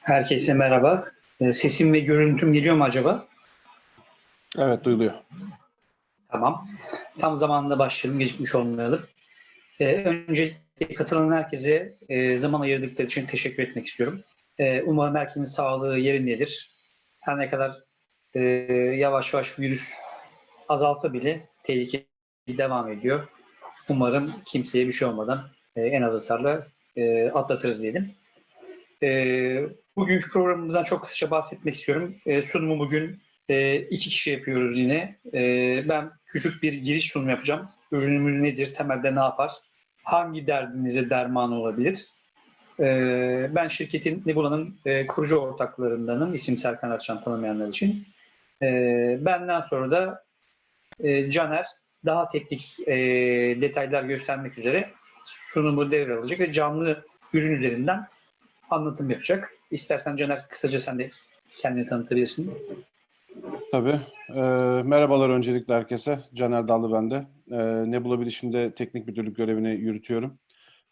Herkese merhaba. Ee, Sesim ve görüntüm geliyor mu acaba? Evet duyuluyor. Tamam. Tam zamanında başlayalım, gecikmiş olmayalım. Ee, öncelikle katılan herkese e, zaman ayırdıkları için teşekkür etmek istiyorum. Ee, umarım herkesin sağlığı yerindedir. Her ne kadar e, yavaş yavaş virüs azalsa bile tehlike devam ediyor. Umarım kimseye bir şey olmadan e, en az hasarla e, atlatırız diyelim. E, bugünkü programımızdan çok kısaca bahsetmek istiyorum. E, sunumu bugün e, iki kişi yapıyoruz yine. E, ben küçük bir giriş sunumu yapacağım. Ürünümüz nedir, temelde ne yapar, hangi derdinize derman olabilir? E, ben şirketin Nebula'nın e, kurucu ortaklarındanım. İsim Serkan Arçan tanımayanlar için. E, benden sonra da e, Caner daha teknik e, detaylar göstermek üzere sunumu devralacak ve canlı ürün üzerinden anlatım yapacak. İstersen Caner kısaca sen de kendini tanıtabilirsin. Tabii. Ee, merhabalar öncelikle herkese. Caner Dallı ben de. Ee, Nebula Bilişim'de teknik müdürlük görevini yürütüyorum.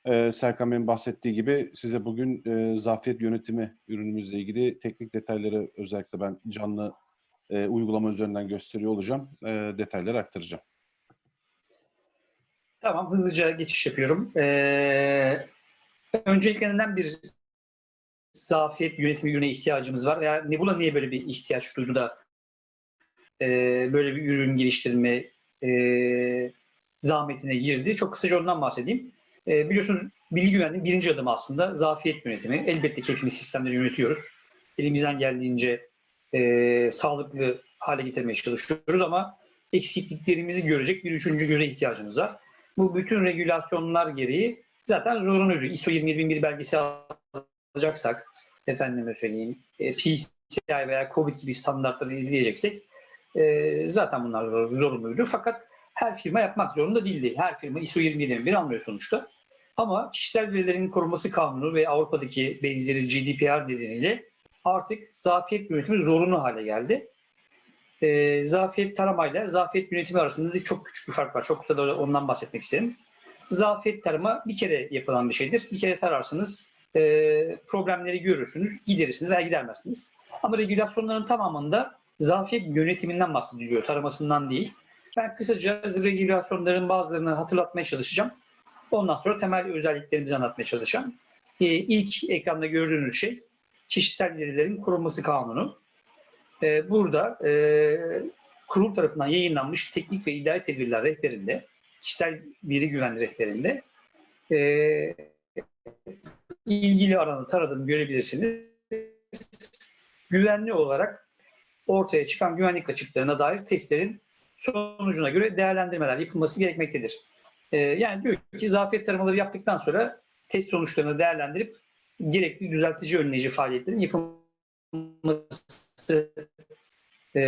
Ee, Serkan Bey'in bahsettiği gibi size bugün e, zafiyet yönetimi ürünümüzle ilgili teknik detayları özellikle ben canlı e, uygulama üzerinden gösteriyor olacağım. E, detayları aktaracağım. Tamam, hızlıca geçiş yapıyorum. Ee, öncelikle neden bir zafiyet yönetimi ürüne ihtiyacımız var? Veya Nebula niye böyle bir ihtiyaç duydu da e, böyle bir ürün geliştirme e, zahmetine girdi? Çok kısaca ondan bahsedeyim. E, biliyorsunuz bilgi güvenliğinin birinci adımı aslında zafiyet yönetimi. Elbette ki hepimiz sistemleri yönetiyoruz. Elimizden geldiğince e, sağlıklı hale getirmeye çalışıyoruz ama eksikliklerimizi görecek bir üçüncü göze ihtiyacımız var. Bu bütün regülasyonlar gereği zaten zorunluydu. ISO 27001 belgesi alacaksak, efendime söyleyeyim, e, PCI veya COVID gibi standartları izleyeceksek e, zaten bunlar zor- zorunluydu. Fakat her firma yapmak zorunda değildi. Her firma ISO 27001 almıyor sonuçta. Ama kişisel verilerin korunması kanunu ve Avrupa'daki benzeri GDPR nedeniyle artık zafiyet yönetimi zorunlu hale geldi. E, zafiyet taramayla zafiyet yönetimi arasında da çok küçük bir fark var. Çok kısa da ondan bahsetmek isterim. Zafiyet tarama bir kere yapılan bir şeydir. Bir kere tararsınız, e, problemleri görürsünüz, giderirsiniz veya gidermezsiniz. Ama regülasyonların tamamında zafiyet yönetiminden bahsediliyor, taramasından değil. Ben kısaca regülasyonların bazılarını hatırlatmaya çalışacağım. Ondan sonra temel özelliklerimizi anlatmaya çalışacağım. E, ilk ekranda gördüğünüz şey kişisel verilerin korunması kanunu. E, burada e, kurul tarafından yayınlanmış teknik ve idari tedbirler rehberinde, kişisel veri güvenliği rehberinde e, ilgili alanı taradığını görebilirsiniz. Güvenli olarak ortaya çıkan güvenlik açıklarına dair testlerin sonucuna göre değerlendirmeler yapılması gerekmektedir. E, yani diyor ki zafiyet taramaları yaptıktan sonra test sonuçlarını değerlendirip gerekli düzeltici önleyici faaliyetlerin yapılması e,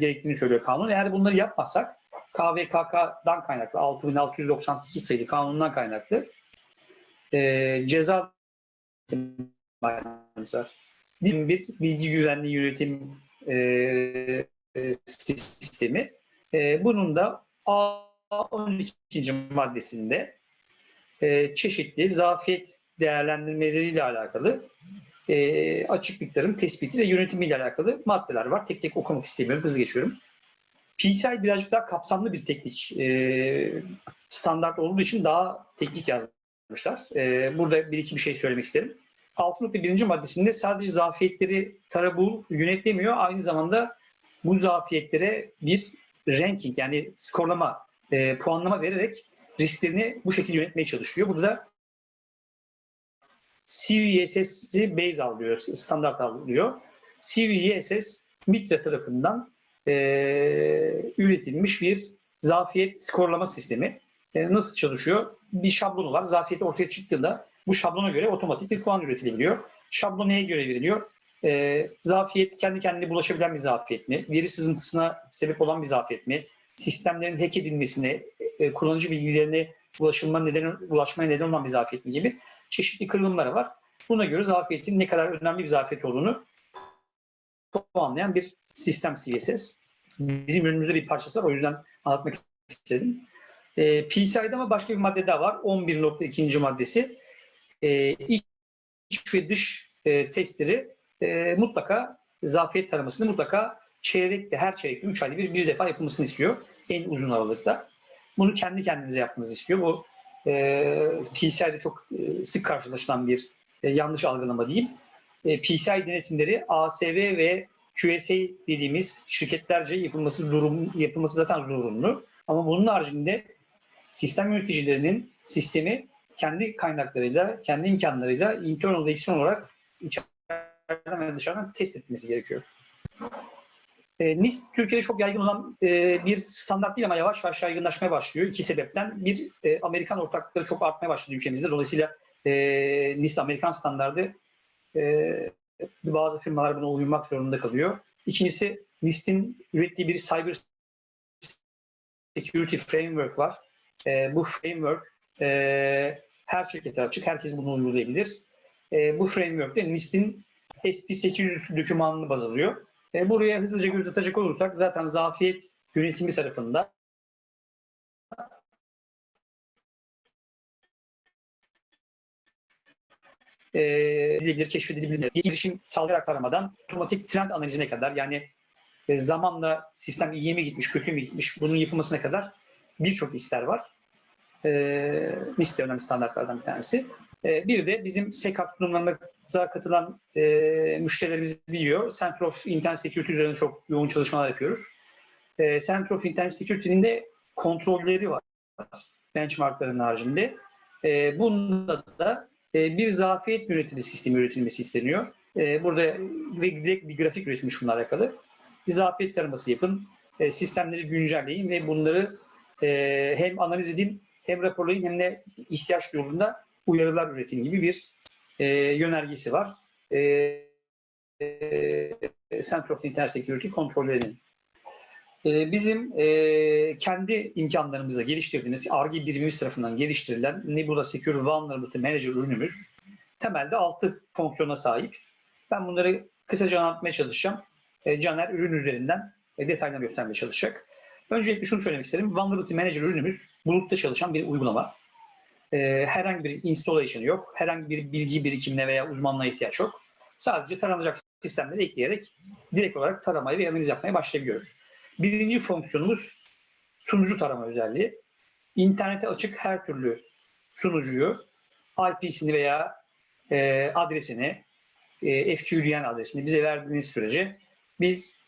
gerektiğini söylüyor kanun. Eğer bunları yapmazsak KVKK'dan kaynaklı 6698 sayılı kanundan kaynaklı e, ceza. Bir bilgi güvenliği yönetim e, e, sistemi. E, bunun da A12. maddesinde e, çeşitli zafiyet değerlendirmeleriyle alakalı e, açıklıkların tespiti ve yönetimiyle alakalı maddeler var. Tek tek okumak istemiyorum, hızlı geçiyorum. PCI birazcık daha kapsamlı bir teknik e, standart olduğu için daha teknik yazmışlar. E, burada bir iki bir şey söylemek isterim. 6.1. maddesinde sadece zafiyetleri tarabul yönetlemiyor. Aynı zamanda bu zafiyetlere bir ranking yani skorlama, e, puanlama vererek risklerini bu şekilde yönetmeye çalışıyor. Burada CVSS'i base alıyor, standart alıyor. CVSS MITRE tarafından e, üretilmiş bir zafiyet skorlama sistemi. E, nasıl çalışıyor? Bir şablonu var. Zafiyet ortaya çıktığında bu şablona göre otomatik bir puan üretilebiliyor. Şablon neye göre veriliyor? E, zafiyet kendi kendine bulaşabilen bir zafiyet mi? Veri sızıntısına sebep olan bir zafiyet mi? Sistemlerin hack edilmesine, e, kullanıcı bilgilerine ulaşılma nedeni, ulaşmaya neden olan bir zafiyet mi gibi çeşitli kırılımları var. Buna göre zafiyetin ne kadar önemli bir zafiyet olduğunu puanlayan bir sistem CSS. Bizim ürünümüzde bir parçası var. O yüzden anlatmak istedim. E, PCI'de ama başka bir madde daha var. 11.2. maddesi. E, iç ve dış e, testleri e, mutlaka zafiyet taramasını mutlaka çeyrekte, her çeyrekte 3 ayda bir bir defa yapılmasını istiyor. En uzun aralıkta. Bunu kendi kendinize yapmanızı istiyor. Bu e, PCI'de çok sık karşılaşılan bir e, yanlış algılama diyeyim. E, PCI denetimleri ASV ve QSA dediğimiz şirketlerce yapılması durum yapılması zaten zorunlu. Ama bunun haricinde sistem yöneticilerinin sistemi kendi kaynaklarıyla, kendi imkanlarıyla internal ve olarak içeriden ve dışarıdan test etmesi gerekiyor. E, NIST Türkiye'de çok yaygın olan e, bir standart değil ama yavaş yavaş yaygınlaşmaya başlıyor. İki sebepten. Bir, e, Amerikan ortaklıkları çok artmaya başladı ülkemizde. Dolayısıyla e, NIST Amerikan standardı e, bazı firmalar buna uymak zorunda kalıyor. İkincisi NIST'in ürettiği bir cyber security framework var. E, bu framework e, her şirkete açık, herkes bunu uygulayabilir. E, bu framework'te NIST'in SP800 dokümanını baz alıyor. E, buraya hızlıca göz atacak olursak zaten zafiyet yönetimi tarafında edilebilir, keşfedilebilir. Gelişim sağlayarak taramadan otomatik trend analizine kadar yani e, zamanla sistem iyiye mi gitmiş, kötü mü gitmiş bunun yapılmasına kadar birçok ister var. E, NIST de önemli standartlardan bir tanesi. E, bir de bizim SECAP sunumlarımıza katılan e, müşterilerimiz biliyor. Center of Internet Security üzerine çok yoğun çalışmalar yapıyoruz. E, Center of Internet Security'nin de kontrolleri var benchmarkların haricinde. E, bunda da e, bir zafiyet yönetimi sistemi üretilmesi isteniyor. Burada direkt bir grafik üretilmiş bununla alakalı. Bir zafiyet taraması yapın, sistemleri güncelleyin ve bunları e, hem analiz edin, hem raporlayın hem de ihtiyaç yolunda uyarılar üretin gibi bir e, yönergesi var. E, e, Center of Internet Security kontrollerinin. E, bizim e, kendi imkanlarımızla geliştirdiğimiz, ARGE birimimiz tarafından geliştirilen Nebula Secure Vulnerability Manager ürünümüz temelde 6 fonksiyona sahip. Ben bunları kısaca anlatmaya çalışacağım. E, Caner ürün üzerinden e, detaylarını göstermeye çalışacak. Öncelikle şunu söylemek isterim. Vulnerability Manager ürünümüz bulutta çalışan bir uygulama. E, herhangi bir installation yok. Herhangi bir bilgi birikimine veya uzmanlığa ihtiyaç yok. Sadece taranacak sistemleri ekleyerek direkt olarak taramayı ve analiz yapmaya başlayabiliyoruz. Birinci fonksiyonumuz sunucu tarama özelliği. İnternete açık her türlü sunucuyu IP'sini veya e, adresini, e, FQDN adresini bize verdiğiniz sürece biz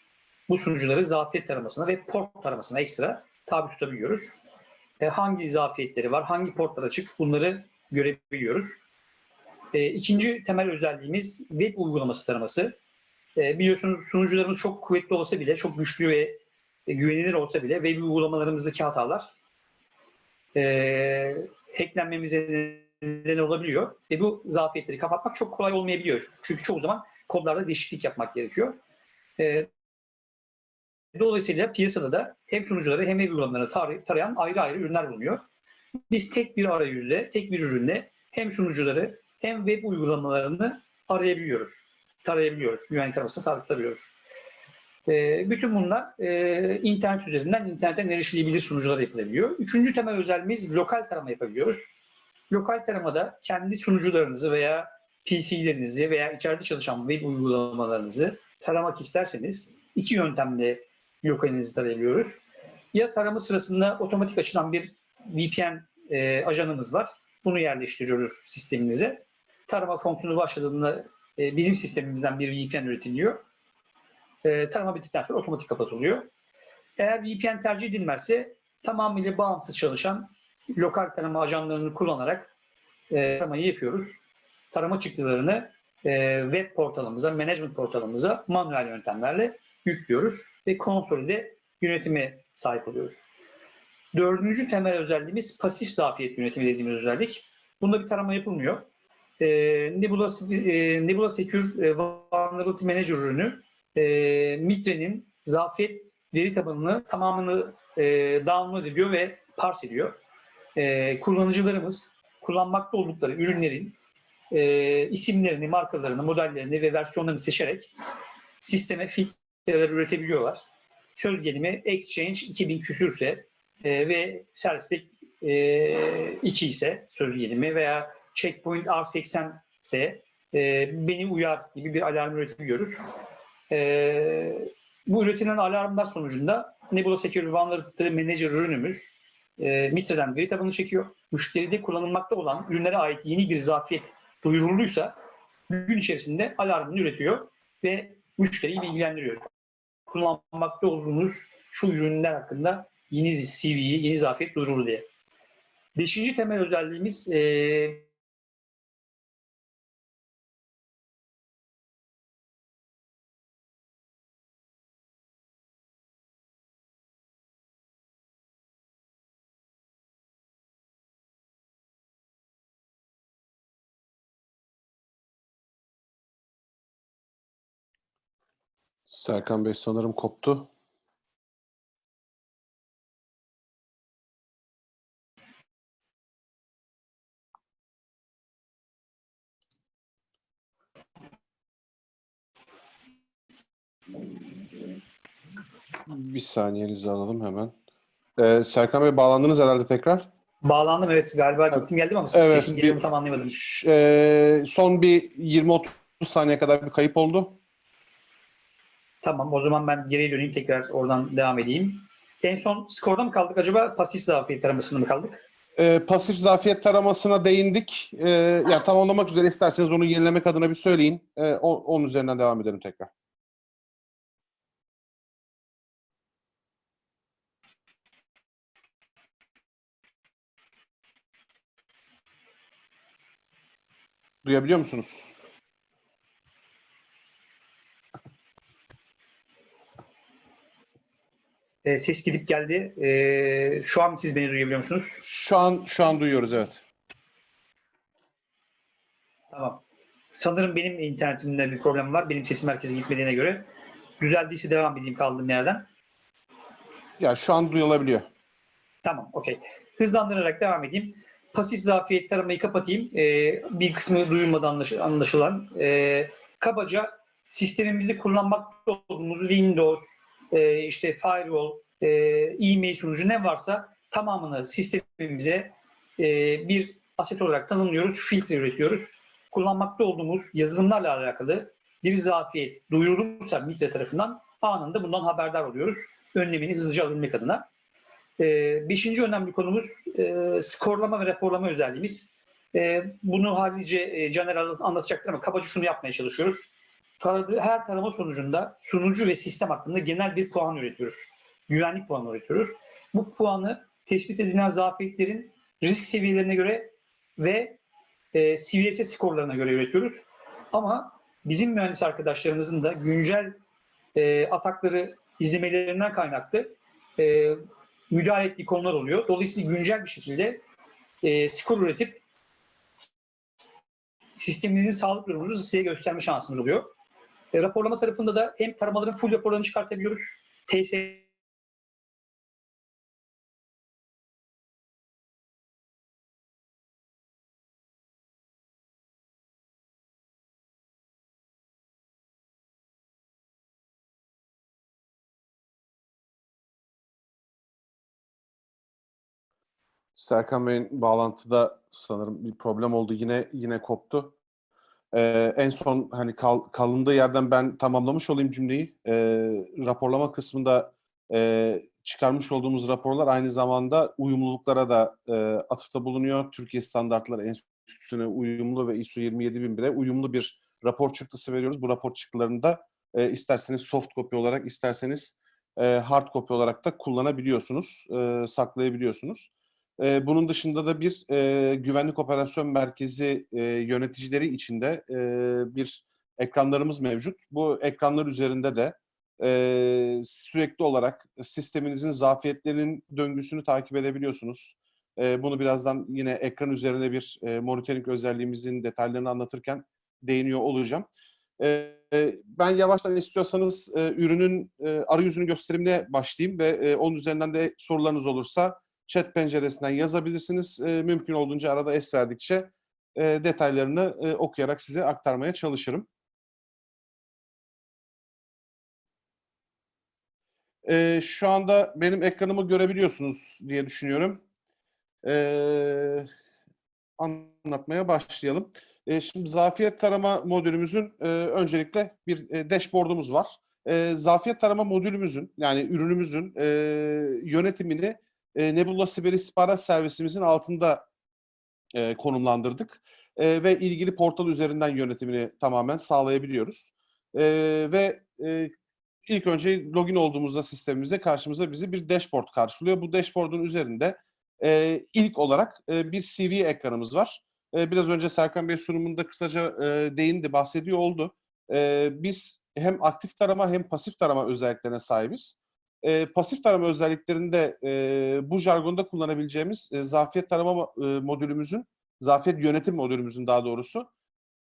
bu sunucuları zafiyet taramasına ve port taramasına ekstra tabi tutabiliyoruz. E, hangi zafiyetleri var, hangi portlar açık bunları görebiliyoruz. E, ikinci temel özelliğimiz web uygulaması taraması. E, biliyorsunuz sunucularımız çok kuvvetli olsa bile, çok güçlü ve güvenilir olsa bile web uygulamalarımızdaki hatalar e, hacklenmemize neden olabiliyor. Ve bu zafiyetleri kapatmak çok kolay olmayabiliyor. Çünkü çoğu zaman kodlarda değişiklik yapmak gerekiyor. E, dolayısıyla piyasada da hem sunucuları hem web uygulamalarını tar- tarayan ayrı ayrı ürünler bulunuyor. Biz tek bir arayüzle, tek bir ürünle hem sunucuları hem web uygulamalarını arayabiliyoruz, tarayabiliyoruz, güvenlik taramasına tabi. E, bütün bunlar e, internet üzerinden internetten erişilebilir sunucular yapılabiliyor. Üçüncü temel özelliğimiz lokal tarama yapabiliyoruz. Lokal taramada kendi sunucularınızı veya PC'lerinizi veya içeride çalışan web uygulamalarınızı taramak isterseniz iki yöntemle lokalinizi tarayabiliyoruz. Ya tarama sırasında otomatik açılan bir VPN e, ajanımız var. Bunu yerleştiriyoruz sistemimize. Tarama fonksiyonu başladığında e, bizim sistemimizden bir VPN üretiliyor e, tarama bittikten sonra otomatik kapatılıyor. Eğer VPN tercih edilmezse tamamıyla bağımsız çalışan lokal tarama ajanlarını kullanarak e, taramayı yapıyoruz. Tarama çıktılarını e, web portalımıza, management portalımıza manuel yöntemlerle yüklüyoruz ve konsolide yönetime sahip oluyoruz. Dördüncü temel özelliğimiz pasif zafiyet yönetimi dediğimiz özellik. Bunda bir tarama yapılmıyor. E, Nebula, e, Nebula Secure e, Vulnerability Manager ürünü e, Mitre'nin zafiyet veri tabanını tamamını e, download ediyor ve parse ediyor. E, kullanıcılarımız kullanmakta oldukları ürünlerin e, isimlerini, markalarını, modellerini ve versiyonlarını seçerek sisteme filtreler üretebiliyorlar. Söz gelimi Exchange 2000 küsürse e, ve servislik e, 2 ise söz gelimi veya checkpoint R80 ise e, beni uyar gibi bir alarm üretebiliyoruz. E, bu üretilen alarmlar sonucunda Nebula Secure Vulnerability Manager ürünümüz e, Mitre'den veri tabanı çekiyor. Müşteride kullanılmakta olan ürünlere ait yeni bir zafiyet duyurulduysa gün içerisinde alarmını üretiyor ve müşteriyi bilgilendiriyor. Kullanmakta olduğunuz şu ürünler hakkında yeni CV'yi, yeni zafiyet duyuruldu diye. Beşinci temel özelliğimiz e, Serkan Bey sanırım koptu. Bir saniyenizi alalım hemen. Ee, Serkan Bey bağlandınız herhalde tekrar. bağlandım evet galiba gittim geldim ama Evet, sesim geliyor tam anlayamadım. Ee, son bir 20-30 saniye kadar bir kayıp oldu. Tamam o zaman ben geriye döneyim tekrar oradan devam edeyim. En son skorda mı kaldık acaba pasif zafiyet taramasında mı kaldık? Ee, pasif zafiyet taramasına değindik. Ee, yani tamamlamak üzere isterseniz onu yenilemek adına bir söyleyin. Ee, o- onun üzerinden devam edelim tekrar. Duyabiliyor musunuz? Ee, ses gidip geldi. Ee, şu an siz beni duyabiliyor musunuz? Şu an şu an duyuyoruz evet. Tamam. Sanırım benim internetimde bir problem var. Benim sesim merkeze gitmediğine göre. Düzeldiyse devam edeyim kaldığım yerden. Ya şu an duyulabiliyor. Tamam, okey. Hızlandırarak devam edeyim. Pasif zafiyet taramayı kapatayım. Ee, bir kısmı duyulmadı anlaş- anlaşılan. Ee, kabaca sistemimizde kullanmakta olduğumuz Windows, e, işte firewall, e, e-mail sunucu ne varsa tamamını sistemimize e, bir aset olarak tanımlıyoruz, filtre üretiyoruz. Kullanmakta olduğumuz yazılımlarla alakalı bir zafiyet duyurulursa Mitre tarafından anında bundan haberdar oluyoruz. Önlemini hızlıca alabilmek adına. Ee, beşinci önemli konumuz e, skorlama ve raporlama özelliğimiz. E, bunu halice e, Caner anlatacaktır ama kabaca şunu yapmaya çalışıyoruz. Taradığı, her tarama sonucunda sunucu ve sistem hakkında genel bir puan üretiyoruz. Güvenlik puanı üretiyoruz. Bu puanı tespit edilen zafiyetlerin risk seviyelerine göre ve e, CVSS skorlarına göre üretiyoruz. Ama bizim mühendis arkadaşlarımızın da güncel e, atakları izlemelerinden kaynaklı e, müdahale ettiği konular oluyor. Dolayısıyla güncel bir şekilde e, skor üretip sisteminizin sağlık durumunuzu size gösterme şansımız oluyor. E, raporlama tarafında da hem taramaların full raporlarını çıkartabiliyoruz. TS Serkan Bey'in bağlantıda sanırım bir problem oldu. Yine yine koptu. Ee, en son hani kal, kalındığı yerden ben tamamlamış olayım cümleyi. Ee, raporlama kısmında e, çıkarmış olduğumuz raporlar aynı zamanda uyumluluklara da e, atıfta bulunuyor. Türkiye Standartları Enstitüsü'ne uyumlu ve ISO 27001'e uyumlu bir rapor çıktısı veriyoruz. Bu rapor çıktılarını da e, isterseniz soft copy olarak isterseniz e, hard copy olarak da kullanabiliyorsunuz, e, saklayabiliyorsunuz. Bunun dışında da bir e, güvenlik operasyon merkezi e, yöneticileri içinde e, bir ekranlarımız mevcut. Bu ekranlar üzerinde de e, sürekli olarak sisteminizin zafiyetlerinin döngüsünü takip edebiliyorsunuz. E, bunu birazdan yine ekran üzerine bir e, monitoring özelliğimizin detaylarını anlatırken değiniyor olacağım. E, ben yavaştan istiyorsanız e, ürünün e, arayüzünü gösterimine başlayayım ve e, onun üzerinden de sorularınız olursa chat penceresinden yazabilirsiniz. E, mümkün olduğunca arada es verdikçe e, detaylarını e, okuyarak size aktarmaya çalışırım. Ee, şu anda benim ekranımı görebiliyorsunuz diye düşünüyorum. Ee, anlatmaya başlayalım. Ee, şimdi zafiyet tarama modülümüzün e, öncelikle bir e, dashboard'umuz var. E, zafiyet tarama modülümüzün yani ürünümüzün e, yönetimini e, Nebula Siber İstihbarat Servisimizin altında e, konumlandırdık. E, ve ilgili portal üzerinden yönetimini tamamen sağlayabiliyoruz. E, ve e, ilk önce login olduğumuzda sistemimize karşımıza bizi bir dashboard karşılıyor. Bu dashboard'un üzerinde e, ilk olarak e, bir CV ekranımız var. E, biraz önce Serkan Bey sunumunda kısaca e, değindi, bahsediyor oldu. E, biz hem aktif tarama hem pasif tarama özelliklerine sahibiz. E, pasif tarama özelliklerinde e, bu jargonda kullanabileceğimiz e, zafiyet tarama e, modülümüzün, zafiyet yönetim modülümüzün daha doğrusu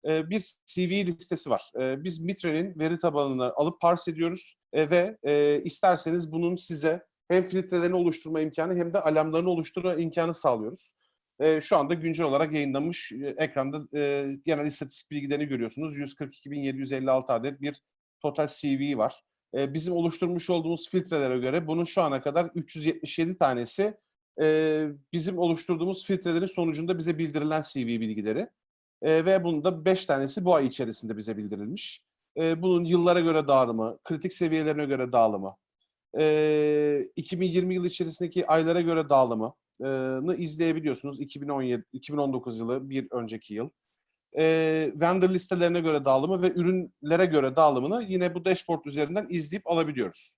e, bir CV listesi var. E, biz Mitre'nin veri tabanını alıp parse ediyoruz e, ve e, isterseniz bunun size hem filtrelerini oluşturma imkanı hem de alarmlarını oluşturma imkanı sağlıyoruz. E, şu anda güncel olarak yayınlanmış e, ekranda e, genel istatistik bilgilerini görüyorsunuz. 142.756 adet bir total CV var. E, bizim oluşturmuş olduğumuz filtrelere göre bunun şu ana kadar 377 tanesi e, bizim oluşturduğumuz filtrelerin sonucunda bize bildirilen CV bilgileri. E, ve bunun da 5 tanesi bu ay içerisinde bize bildirilmiş. E, bunun yıllara göre dağılımı, kritik seviyelerine göre dağılımı, e, 2020 yıl içerisindeki aylara göre dağılımını izleyebiliyorsunuz. 2017, 2019 yılı bir önceki yıl. E, vendor listelerine göre dağılımı ve ürünlere göre dağılımını yine bu dashboard üzerinden izleyip alabiliyoruz.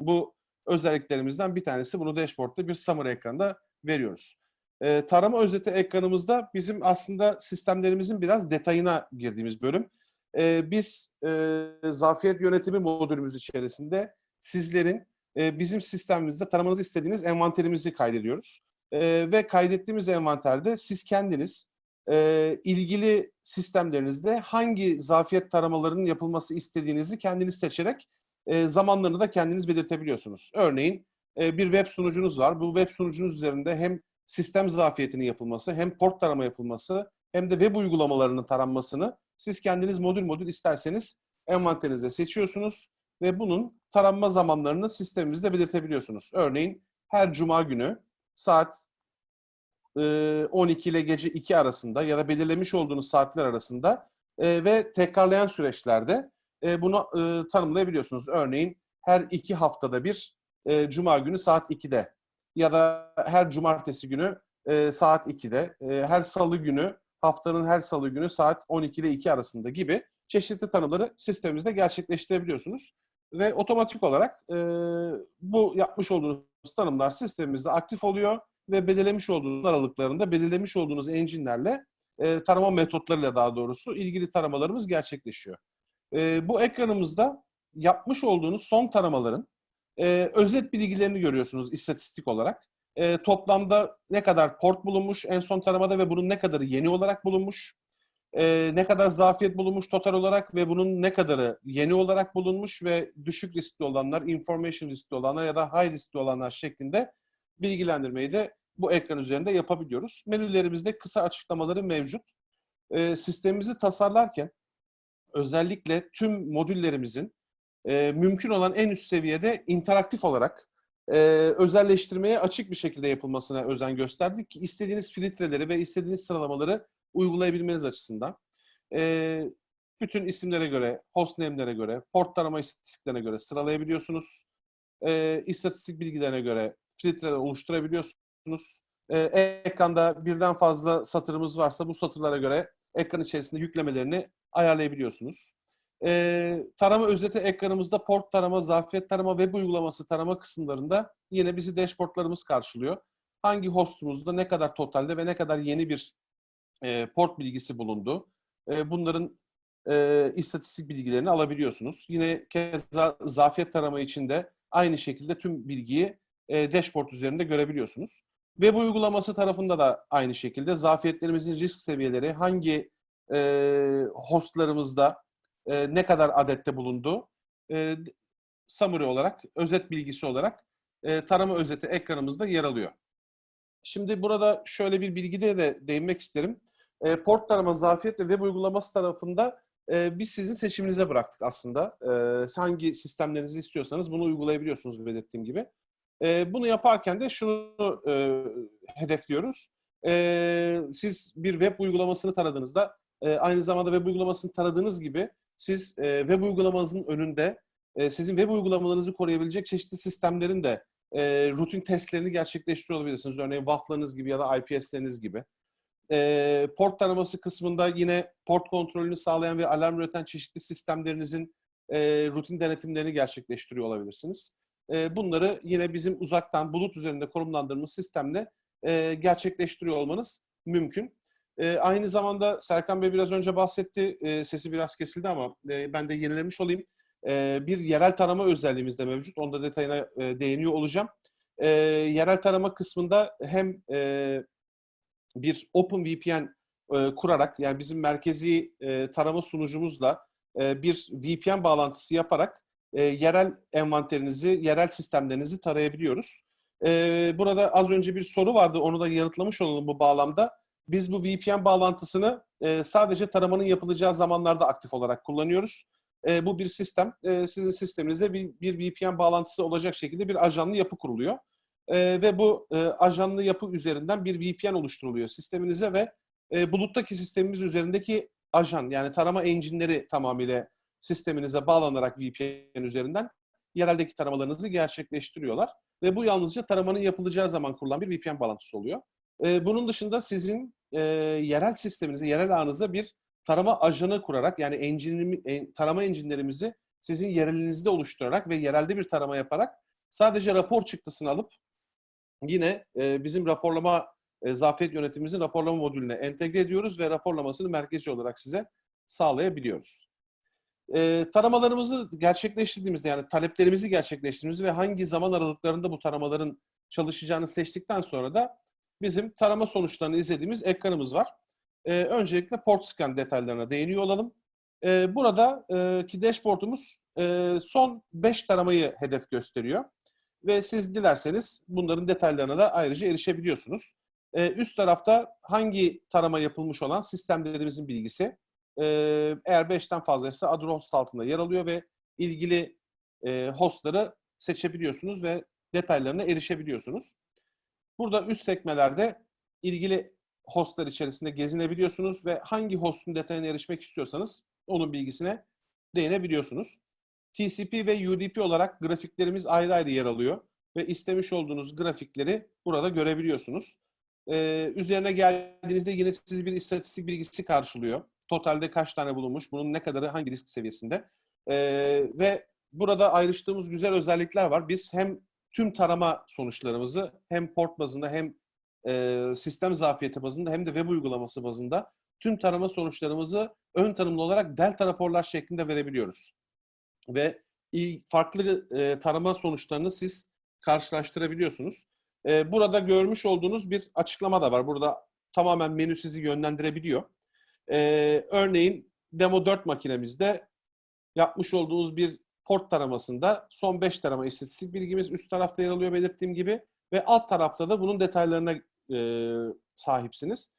Bu özelliklerimizden bir tanesi bunu dashboard'ta bir summary ekranda veriyoruz. E, tarama özeti ekranımızda bizim aslında sistemlerimizin biraz detayına girdiğimiz bölüm. E, biz e, zafiyet yönetimi modülümüz içerisinde sizlerin e, bizim sistemimizde taramanızı istediğiniz envanterimizi kaydediyoruz. E, ve kaydettiğimiz envanterde siz kendiniz e, ilgili sistemlerinizde hangi zafiyet taramalarının yapılması istediğinizi kendiniz seçerek e, zamanlarını da kendiniz belirtebiliyorsunuz. Örneğin e, bir web sunucunuz var. Bu web sunucunuz üzerinde hem sistem zafiyetinin yapılması, hem port tarama yapılması, hem de web uygulamalarının taranmasını siz kendiniz modül modül isterseniz envanterinizde seçiyorsunuz ve bunun taranma zamanlarını sistemimizde belirtebiliyorsunuz. Örneğin her cuma günü saat 12 ile gece 2 arasında ya da belirlemiş olduğunuz saatler arasında ve tekrarlayan süreçlerde bunu tanımlayabiliyorsunuz. Örneğin her iki haftada bir cuma günü saat 2'de ya da her cumartesi günü saat 2'de, her salı günü haftanın her salı günü saat 12 ile 2 arasında gibi çeşitli tanımları sistemimizde gerçekleştirebiliyorsunuz. Ve otomatik olarak e, bu yapmış olduğunuz tanımlar sistemimizde aktif oluyor ve belirlemiş olduğunuz aralıklarında belirlemiş olduğunuz engine'lerle e, tarama metotlarıyla daha doğrusu ilgili taramalarımız gerçekleşiyor. E, bu ekranımızda yapmış olduğunuz son taramaların e, özet bilgilerini görüyorsunuz istatistik olarak. E, toplamda ne kadar port bulunmuş en son taramada ve bunun ne kadarı yeni olarak bulunmuş, e, ne kadar zafiyet bulunmuş total olarak ve bunun ne kadarı yeni olarak bulunmuş ve düşük riskli olanlar, information riskli olanlar ya da high riskli olanlar şeklinde bilgilendirmeyi de bu ekran üzerinde yapabiliyoruz. Menülerimizde kısa açıklamaları mevcut. E, sistemimizi tasarlarken özellikle tüm modüllerimizin e, mümkün olan en üst seviyede interaktif olarak e, özelleştirmeye açık bir şekilde yapılmasına özen gösterdik ki istediğiniz filtreleri ve istediğiniz sıralamaları uygulayabilmeniz açısından. E, bütün isimlere göre, hostname'lere göre, port tarama istatistiklerine göre sıralayabiliyorsunuz. E, istatistik bilgilerine göre filtreler oluşturabiliyorsunuz. E, ekranda birden fazla satırımız varsa bu satırlara göre ekran içerisinde yüklemelerini ayarlayabiliyorsunuz. E, tarama özeti ekranımızda port tarama, zafiyet tarama, web uygulaması tarama kısımlarında yine bizi dashboardlarımız karşılıyor. Hangi hostumuzda ne kadar totalde ve ne kadar yeni bir e, port bilgisi bulundu. E, bunların e, istatistik bilgilerini alabiliyorsunuz. Yine keza zafiyet tarama için de aynı şekilde tüm bilgiyi e, dashboard üzerinde görebiliyorsunuz. Web uygulaması tarafında da aynı şekilde zafiyetlerimizin risk seviyeleri hangi e, hostlarımızda e, ne kadar adette bulundu e, summary olarak, özet bilgisi olarak e, tarama özeti ekranımızda yer alıyor. Şimdi burada şöyle bir bilgide de değinmek isterim. E, port tarama, zafiyet ve web uygulaması tarafında e, biz sizin seçiminize bıraktık aslında. E, hangi sistemlerinizi istiyorsanız bunu uygulayabiliyorsunuz belirttiğim gibi. E, bunu yaparken de şunu e, hedefliyoruz. E, siz bir web uygulamasını taradığınızda e, aynı zamanda web uygulamasını taradığınız gibi siz e, web uygulamanızın önünde e, sizin web uygulamalarınızı koruyabilecek çeşitli sistemlerin de e, rutin testlerini gerçekleştiriyor olabilirsiniz. Örneğin WAF'larınız gibi ya da IPS'leriniz gibi. E, port taraması kısmında yine port kontrolünü sağlayan ve alarm üreten çeşitli sistemlerinizin e, rutin denetimlerini gerçekleştiriyor olabilirsiniz. E, bunları yine bizim uzaktan bulut üzerinde konumlandırdığımız sistemle e, gerçekleştiriyor olmanız mümkün. E, aynı zamanda Serkan Bey biraz önce bahsetti, e, sesi biraz kesildi ama e, ben de yenilemiş olayım. Bir yerel tarama özelliğimiz de mevcut. Onda detayına e, değiniyor olacağım. Yerel tarama kısmında hem bir OpenVPN e, kurarak yani bizim merkezi tarama sunucumuzla bir VPN bağlantısı yaparak e, yerel envanterinizi, yerel sistemlerinizi tarayabiliyoruz. E, burada az önce bir soru vardı, onu da yanıtlamış olalım bu bağlamda. Biz bu VPN bağlantısını e, sadece taramanın yapılacağı zamanlarda aktif olarak kullanıyoruz. E, bu bir sistem. E, sizin sisteminizde bir, bir VPN bağlantısı olacak şekilde bir ajanlı yapı kuruluyor. E, ve bu e, ajanlı yapı üzerinden bir VPN oluşturuluyor sisteminize ve e, buluttaki sistemimiz üzerindeki ajan yani tarama engine'leri tamamıyla sisteminize bağlanarak VPN üzerinden yereldeki taramalarınızı gerçekleştiriyorlar. Ve bu yalnızca taramanın yapılacağı zaman kurulan bir VPN bağlantısı oluyor. E, bunun dışında sizin e, yerel sisteminize, yerel ağınıza bir tarama ajanı kurarak yani engine, en, tarama enginlerimizi sizin yerelinizde oluşturarak ve yerelde bir tarama yaparak sadece rapor çıktısını alıp yine e, bizim raporlama e, zafiyet yönetimimizin raporlama modülüne entegre ediyoruz ve raporlamasını merkezi olarak size sağlayabiliyoruz. E, taramalarımızı gerçekleştirdiğimizde yani taleplerimizi gerçekleştirdiğimizde ve hangi zaman aralıklarında bu taramaların çalışacağını seçtikten sonra da bizim tarama sonuçlarını izlediğimiz ekranımız var. E, öncelikle port scan detaylarına değiniyor olalım. E, buradaki dashboardumuz e, son 5 taramayı hedef gösteriyor. Ve siz dilerseniz bunların detaylarına da ayrıca erişebiliyorsunuz. E, üst tarafta hangi tarama yapılmış olan sistemlerimizin bilgisi. Eğer 5'ten fazlaysa adı host altında yer alıyor ve ilgili hostları seçebiliyorsunuz ve detaylarına erişebiliyorsunuz. Burada üst sekmelerde ilgili hostlar içerisinde gezinebiliyorsunuz ve hangi hostun detayına erişmek istiyorsanız onun bilgisine değinebiliyorsunuz. TCP ve UDP olarak grafiklerimiz ayrı ayrı yer alıyor ve istemiş olduğunuz grafikleri burada görebiliyorsunuz. Ee, üzerine geldiğinizde yine sizi bir istatistik bilgisi karşılıyor. Totalde kaç tane bulunmuş, bunun ne kadarı hangi risk seviyesinde. Ee, ve burada ayrıştığımız güzel özellikler var. Biz hem tüm tarama sonuçlarımızı hem port bazında hem e, sistem zafiyeti bazında hem de web uygulaması bazında tüm tarama sonuçlarımızı ön tanımlı olarak delta raporlar şeklinde verebiliyoruz. Ve farklı e, tarama sonuçlarını siz karşılaştırabiliyorsunuz. E, burada görmüş olduğunuz bir açıklama da var. Burada tamamen menü sizi yönlendirebiliyor. E, örneğin Demo 4 makinemizde yapmış olduğunuz bir port taramasında son 5 tarama istatistik bilgimiz üst tarafta yer alıyor belirttiğim gibi ve alt tarafta da bunun detaylarına e, sahipsiniz.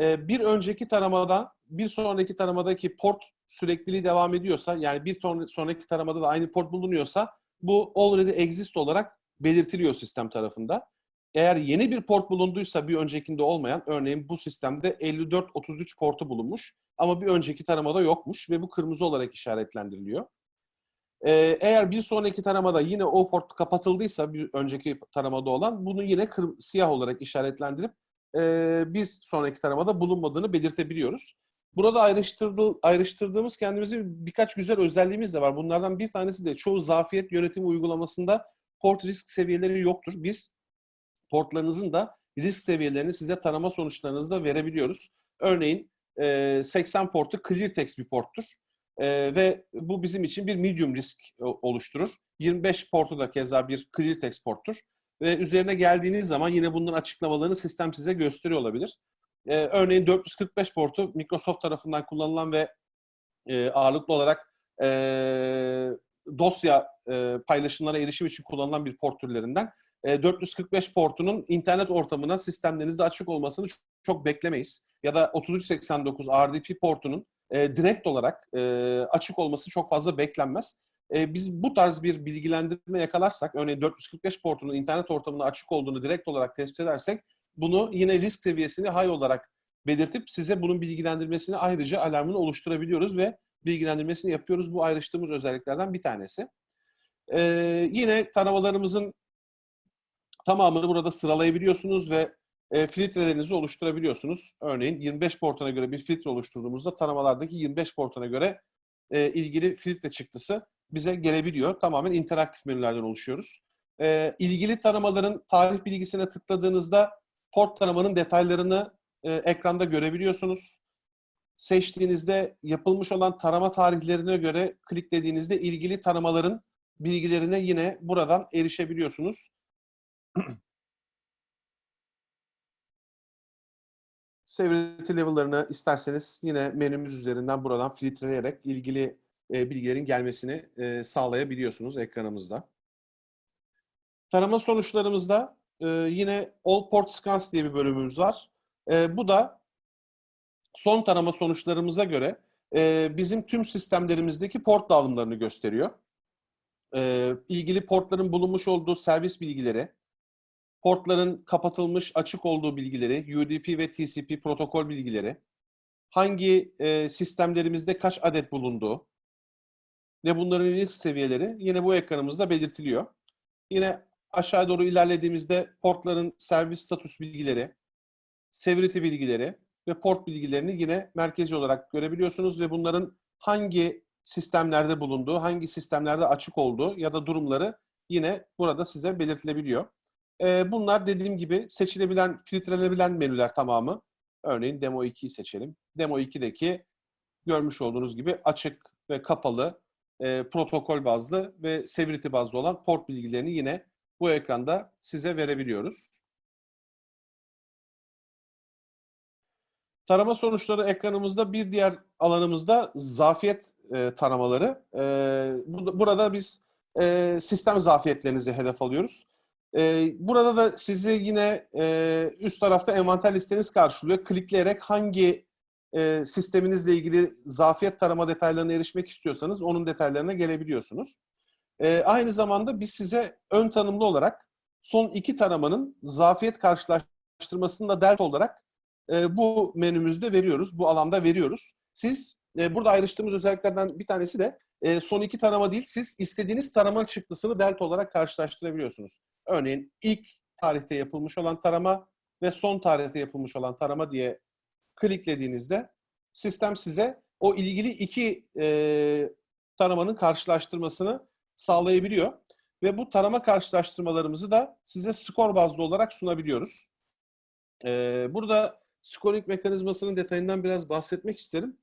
E, bir önceki taramadan bir sonraki taramadaki port sürekliliği devam ediyorsa yani bir sonraki taramada da aynı port bulunuyorsa bu already exist olarak belirtiliyor sistem tarafında. Eğer yeni bir port bulunduysa bir öncekinde olmayan, örneğin bu sistemde 54-33 portu bulunmuş ama bir önceki taramada yokmuş ve bu kırmızı olarak işaretlendiriliyor. Ee, eğer bir sonraki taramada yine o port kapatıldıysa bir önceki taramada olan bunu yine siyah olarak işaretlendirip e, bir sonraki taramada bulunmadığını belirtebiliyoruz. Burada ayrıştırdı, ayrıştırdığımız kendimizi birkaç güzel özelliğimiz de var. Bunlardan bir tanesi de çoğu zafiyet yönetimi uygulamasında port risk seviyeleri yoktur. Biz portlarınızın da risk seviyelerini size tarama sonuçlarınızda verebiliyoruz. Örneğin 80 portu clear text bir porttur. ve bu bizim için bir medium risk oluşturur. 25 portu da keza bir clear text porttur. Ve üzerine geldiğiniz zaman yine bunların açıklamalarını sistem size gösteriyor olabilir. örneğin 445 portu Microsoft tarafından kullanılan ve ağırlıklı olarak dosya paylaşımlara erişim için kullanılan bir port türlerinden. 445 portunun internet ortamına sistemlerinizde açık olmasını çok, beklemeyiz. Ya da 3389 RDP portunun e, direkt olarak e, açık olması çok fazla beklenmez. E, biz bu tarz bir bilgilendirme yakalarsak, örneğin 445 portunun internet ortamında açık olduğunu direkt olarak tespit edersek, bunu yine risk seviyesini high olarak belirtip size bunun bilgilendirmesini ayrıca alarmını oluşturabiliyoruz ve bilgilendirmesini yapıyoruz. Bu ayrıştığımız özelliklerden bir tanesi. E, yine taramalarımızın tamamını burada sıralayabiliyorsunuz ve e, filtrelerinizi oluşturabiliyorsunuz. Örneğin 25 portuna göre bir filtre oluşturduğumuzda taramalardaki 25 portuna göre e, ilgili filtre çıktısı bize gelebiliyor. Tamamen interaktif menülerden oluşuyoruz. E, ilgili taramaların tarih bilgisine tıkladığınızda port taramanın detaylarını e, ekranda görebiliyorsunuz. Seçtiğinizde yapılmış olan tarama tarihlerine göre kliklediğinizde ilgili taramaların bilgilerine yine buradan erişebiliyorsunuz. Severity level'larını isterseniz yine menümüz üzerinden buradan filtreleyerek ilgili e, bilgilerin gelmesini e, sağlayabiliyorsunuz ekranımızda. Tarama sonuçlarımızda e, yine All Port Scans diye bir bölümümüz var. E, bu da son tarama sonuçlarımıza göre e, bizim tüm sistemlerimizdeki port dağılımlarını gösteriyor. E, ilgili portların bulunmuş olduğu servis bilgileri, portların kapatılmış, açık olduğu bilgileri, UDP ve TCP protokol bilgileri, hangi e, sistemlerimizde kaç adet bulunduğu ve bunların risk seviyeleri yine bu ekranımızda belirtiliyor. Yine aşağı doğru ilerlediğimizde portların servis status bilgileri, severity bilgileri ve port bilgilerini yine merkezi olarak görebiliyorsunuz ve bunların hangi sistemlerde bulunduğu, hangi sistemlerde açık olduğu ya da durumları yine burada size belirtilebiliyor. E, bunlar dediğim gibi seçilebilen, filtrelenebilen menüler tamamı. Örneğin Demo 2'yi seçelim. Demo 2'deki görmüş olduğunuz gibi açık ve kapalı, e, protokol bazlı ve severity bazlı olan port bilgilerini yine bu ekranda size verebiliyoruz. Tarama sonuçları ekranımızda bir diğer alanımızda zafiyet e, taramaları. E, bu- burada biz e, sistem zafiyetlerinizi hedef alıyoruz. E, burada da sizi yine e, üst tarafta envanter listeniz karşılıyor. Klikleyerek hangi e, sisteminizle ilgili zafiyet tarama detaylarına erişmek istiyorsanız onun detaylarına gelebiliyorsunuz. E, aynı zamanda biz size ön tanımlı olarak son iki taramanın zafiyet karşılaştırmasını da delta olarak e, bu menümüzde veriyoruz, bu alanda veriyoruz. Siz e, burada ayrıştığımız özelliklerden bir tanesi de e, son iki tarama değil, siz istediğiniz tarama çıktısını delta olarak karşılaştırabiliyorsunuz. Örneğin ilk tarihte yapılmış olan tarama ve son tarihte yapılmış olan tarama diye kliklediğinizde sistem size o ilgili iki e, taramanın karşılaştırmasını sağlayabiliyor. Ve bu tarama karşılaştırmalarımızı da size skor bazlı olarak sunabiliyoruz. E, burada scoring mekanizmasının detayından biraz bahsetmek isterim.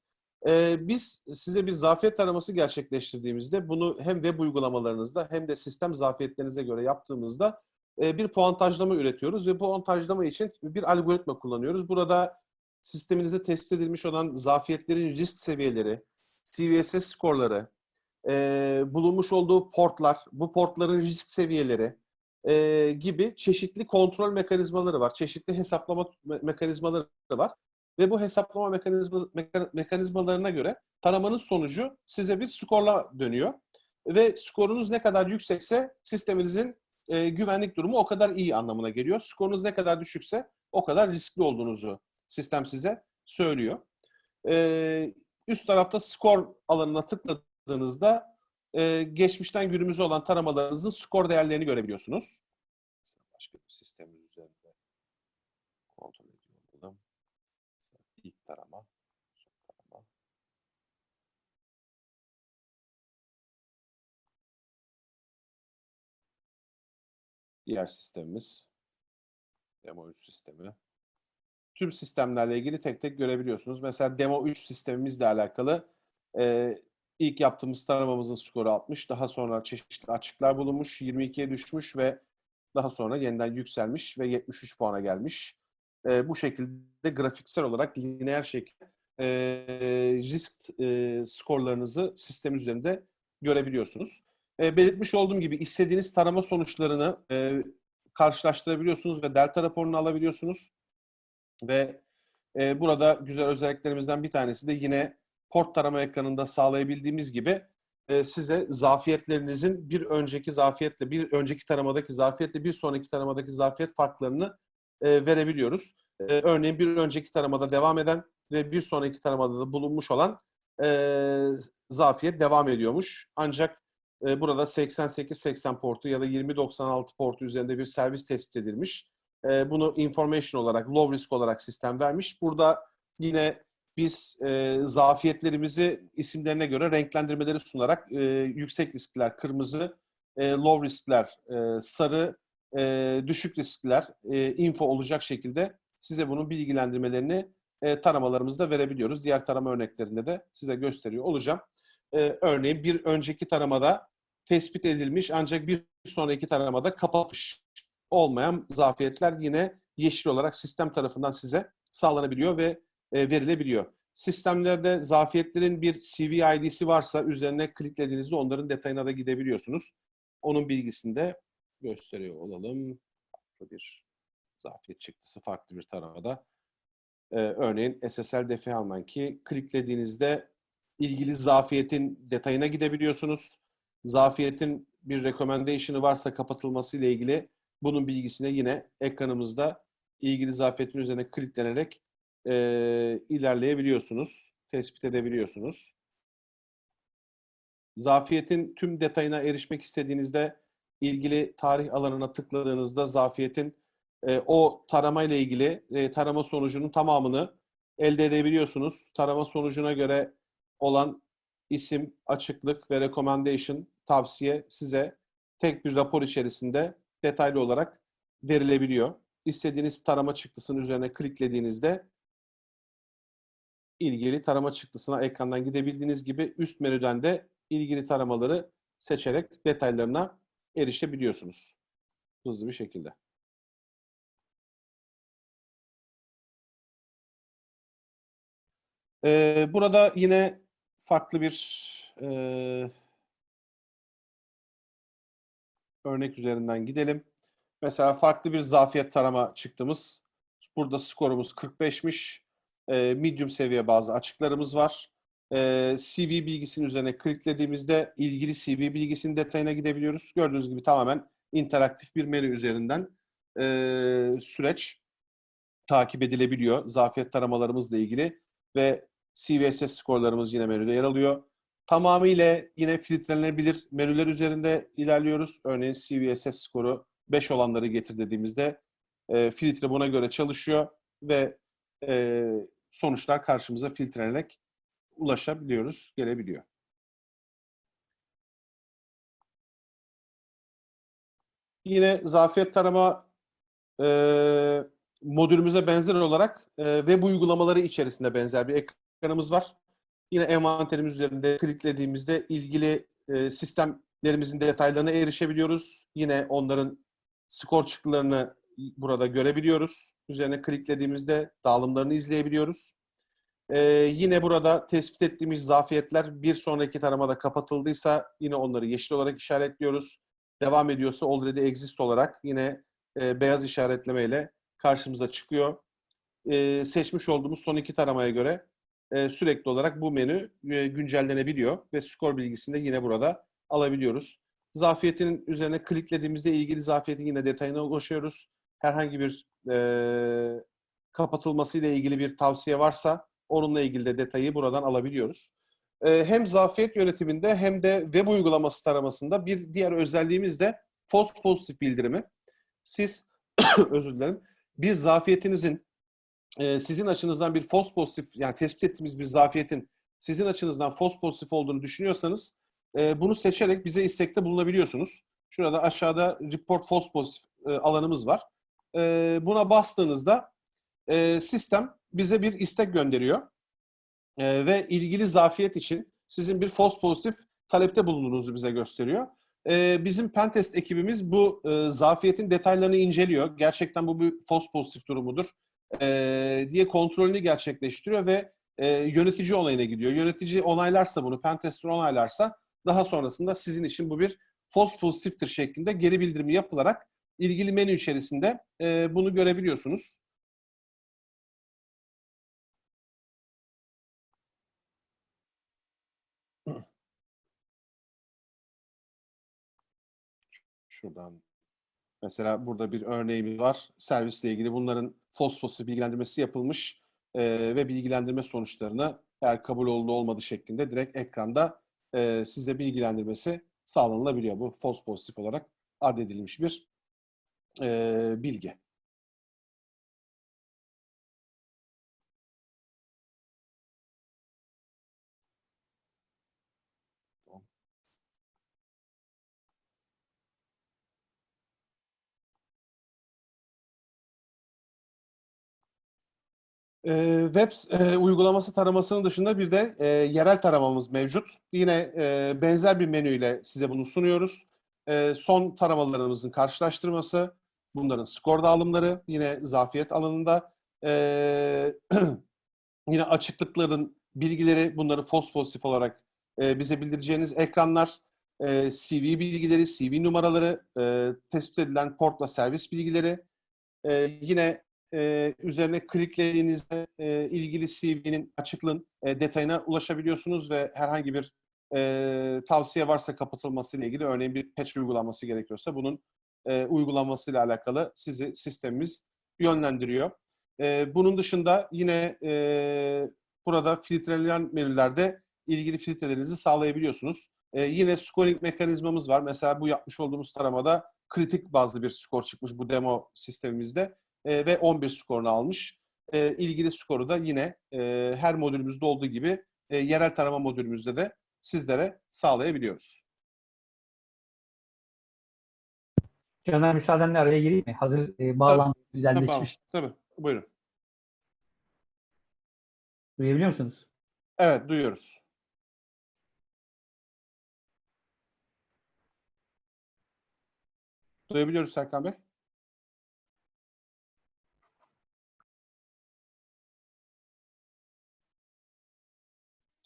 Ee, biz size bir zafiyet taraması gerçekleştirdiğimizde bunu hem web uygulamalarınızda hem de sistem zafiyetlerinize göre yaptığımızda e, bir puantajlama üretiyoruz ve bu puantajlama için bir algoritma kullanıyoruz. Burada sisteminizde tespit edilmiş olan zafiyetlerin risk seviyeleri, CVSS skorları, e, bulunmuş olduğu portlar, bu portların risk seviyeleri e, gibi çeşitli kontrol mekanizmaları var, çeşitli hesaplama me- mekanizmaları var ve bu hesaplama mekanizma, meka- mekanizmalarına göre taramanın sonucu size bir skorla dönüyor. Ve skorunuz ne kadar yüksekse sisteminizin e, güvenlik durumu o kadar iyi anlamına geliyor. Skorunuz ne kadar düşükse o kadar riskli olduğunuzu sistem size söylüyor. E, üst tarafta skor alanına tıkladığınızda e, geçmişten günümüze olan taramalarınızın skor değerlerini görebiliyorsunuz. Başka bir sistemin üzerinde kontrol ediyorum. Mesela ilk tarama, son tarama. Diğer sistemimiz Demo 3 sistemi. Tüm sistemlerle ilgili tek tek görebiliyorsunuz. Mesela Demo 3 sistemimizle alakalı e, ilk yaptığımız taramamızın skoru 60. Daha sonra çeşitli açıklar bulunmuş. 22'ye düşmüş ve daha sonra yeniden yükselmiş ve 73 puana gelmiş. E, bu şekilde grafiksel olarak lineer şekilde e, risk e, skorlarınızı sistem üzerinde görebiliyorsunuz. E, belirtmiş olduğum gibi istediğiniz tarama sonuçlarını e, karşılaştırabiliyorsunuz ve delta raporunu alabiliyorsunuz. Ve e, burada güzel özelliklerimizden bir tanesi de yine port tarama ekranında sağlayabildiğimiz gibi e, size zafiyetlerinizin bir önceki zafiyetle, bir önceki taramadaki zafiyetle bir sonraki taramadaki zafiyet farklarını e, verebiliyoruz. E, örneğin bir önceki taramada devam eden ve bir sonraki taramada da bulunmuş olan e, zafiyet devam ediyormuş. Ancak e, burada 88-80 portu ya da 2096 portu üzerinde bir servis tespit edilmiş. E, bunu information olarak, low risk olarak sistem vermiş. Burada yine biz e, zafiyetlerimizi isimlerine göre renklendirmeleri sunarak e, yüksek riskler kırmızı, e, low riskler e, sarı, e, düşük riskler e, info olacak şekilde size bunun bilgilendirmelerini e, taramalarımızda verebiliyoruz. Diğer tarama örneklerinde de size gösteriyor olacağım. E, örneğin bir önceki taramada tespit edilmiş ancak bir sonraki taramada kapatış olmayan zafiyetler yine yeşil olarak sistem tarafından size sağlanabiliyor ve e, verilebiliyor. Sistemlerde zafiyetlerin bir CV ID'si varsa üzerine kliklediğinizde onların detayına da gidebiliyorsunuz. Onun bilgisini de gösteriyor olalım. Farklı bir zafiyet çıktısı farklı bir taramada. Ee, örneğin SSL defi ki kliklediğinizde ilgili zafiyetin detayına gidebiliyorsunuz. Zafiyetin bir recommendation'ı varsa kapatılması ile ilgili bunun bilgisine yine ekranımızda ilgili zafiyetin üzerine kliklenerek e, ilerleyebiliyorsunuz, tespit edebiliyorsunuz. Zafiyetin tüm detayına erişmek istediğinizde ilgili tarih alanına tıkladığınızda zafiyetin e, o tarama ile ilgili e, tarama sonucunun tamamını elde edebiliyorsunuz. Tarama sonucuna göre olan isim, açıklık ve recommendation tavsiye size tek bir rapor içerisinde detaylı olarak verilebiliyor. İstediğiniz tarama çıktısının üzerine kliklediğinizde ilgili tarama çıktısına ekrandan gidebildiğiniz gibi üst menüden de ilgili taramaları seçerek detaylarına erişebiliyorsunuz. Hızlı bir şekilde. Ee, burada yine farklı bir e, örnek üzerinden gidelim. Mesela farklı bir zafiyet tarama çıktığımız. Burada skorumuz 45'miş. E, medium seviye bazı açıklarımız var. E, CV bilgisinin üzerine kliklediğimizde ilgili CV bilgisinin detayına gidebiliyoruz. Gördüğünüz gibi tamamen interaktif bir menü üzerinden e, süreç takip edilebiliyor. Zafiyet taramalarımızla ilgili ve CVSS skorlarımız yine menüde yer alıyor. Tamamıyla yine filtrelenebilir menüler üzerinde ilerliyoruz. Örneğin CVSS skoru 5 olanları getir dediğimizde e, filtre buna göre çalışıyor ve e, sonuçlar karşımıza filtrelenerek ulaşabiliyoruz, gelebiliyor. Yine zafiyet tarama e, modülümüze benzer olarak e, web uygulamaları içerisinde benzer bir ekranımız var. Yine envanterimiz üzerinde kliklediğimizde ilgili e, sistemlerimizin detaylarına erişebiliyoruz. Yine onların skor çıktılarını burada görebiliyoruz. Üzerine kliklediğimizde dağılımlarını izleyebiliyoruz. Ee, yine burada tespit ettiğimiz zafiyetler bir sonraki taramada kapatıldıysa yine onları yeşil olarak işaretliyoruz. Devam ediyorsa already exist olarak yine e, beyaz işaretlemeyle karşımıza çıkıyor. E, seçmiş olduğumuz son iki taramaya göre e, sürekli olarak bu menü e, güncellenebiliyor ve skor bilgisini de yine burada alabiliyoruz. Zafiyetin üzerine kliklediğimizde ilgili zafiyetin yine detayına ulaşıyoruz. Herhangi bir e, kapatılması ilgili bir tavsiye varsa onunla ilgili de detayı buradan alabiliyoruz. E, hem zafiyet yönetiminde hem de web uygulaması taramasında bir diğer özelliğimiz de false pozitif bildirimi. Siz özür dilerim bir zafiyetinizin e, sizin açınızdan bir false pozitif yani tespit ettiğimiz bir zafiyetin sizin açınızdan false pozitif olduğunu düşünüyorsanız e, bunu seçerek bize istekte bulunabiliyorsunuz. Şurada aşağıda report false pozitif e, alanımız var. Buna bastığınızda sistem bize bir istek gönderiyor e, ve ilgili zafiyet için sizin bir false pozitif talepte bulunduğunuzu bize gösteriyor. E, bizim pentest ekibimiz bu e, zafiyetin detaylarını inceliyor. Gerçekten bu bir false pozitif durumudur e, diye kontrolünü gerçekleştiriyor ve e, yönetici olayına gidiyor. Yönetici onaylarsa bunu, pentester onaylarsa daha sonrasında sizin için bu bir false pozitiftir şeklinde geri bildirimi yapılarak ilgili menü içerisinde e, bunu görebiliyorsunuz. Şuradan. Mesela burada bir örneğimiz var. Servisle ilgili bunların pozitif bilgilendirmesi yapılmış e, ve bilgilendirme sonuçlarını eğer kabul oldu olmadı şeklinde direkt ekranda e, size bilgilendirmesi sağlanılabiliyor. Bu false pozitif olarak addedilmiş bir e, bilgi. Ee, web e, uygulaması taramasının dışında bir de e, yerel taramamız mevcut. Yine e, benzer bir menüyle size bunu sunuyoruz. E, son taramalarımızın karşılaştırması, bunların skor dağılımları, yine zafiyet alanında, e, yine açıklıkların bilgileri, bunları false pozitif olarak e, bize bildireceğiniz ekranlar, e, CV bilgileri, CV numaraları, e, tespit edilen portla servis bilgileri, e, yine e, üzerine kliklediğinizde e, ilgili CV'nin açıklığın e, detayına ulaşabiliyorsunuz ve herhangi bir e, tavsiye varsa kapatılması ile ilgili örneğin bir patch uygulanması gerekiyorsa bunun e, uygulanmasıyla alakalı sizi sistemimiz yönlendiriyor. E, bunun dışında yine e, burada filtrelenen menülerde ilgili filtrelerinizi sağlayabiliyorsunuz. E, yine scoring mekanizmamız var. Mesela bu yapmış olduğumuz taramada kritik bazlı bir skor çıkmış bu demo sistemimizde e, ve 11 skorunu almış. E, ilgili skoru da yine e, her modülümüzde olduğu gibi e, yerel tarama modülümüzde de sizlere sağlayabiliyoruz. Caner müsaadenle araya gireyim mi? Hazır e, bağlantı Tamam, güzelleşmiş. tabii. Buyurun. Duyabiliyor musunuz? Evet, duyuyoruz. Duyabiliyoruz Serkan Bey.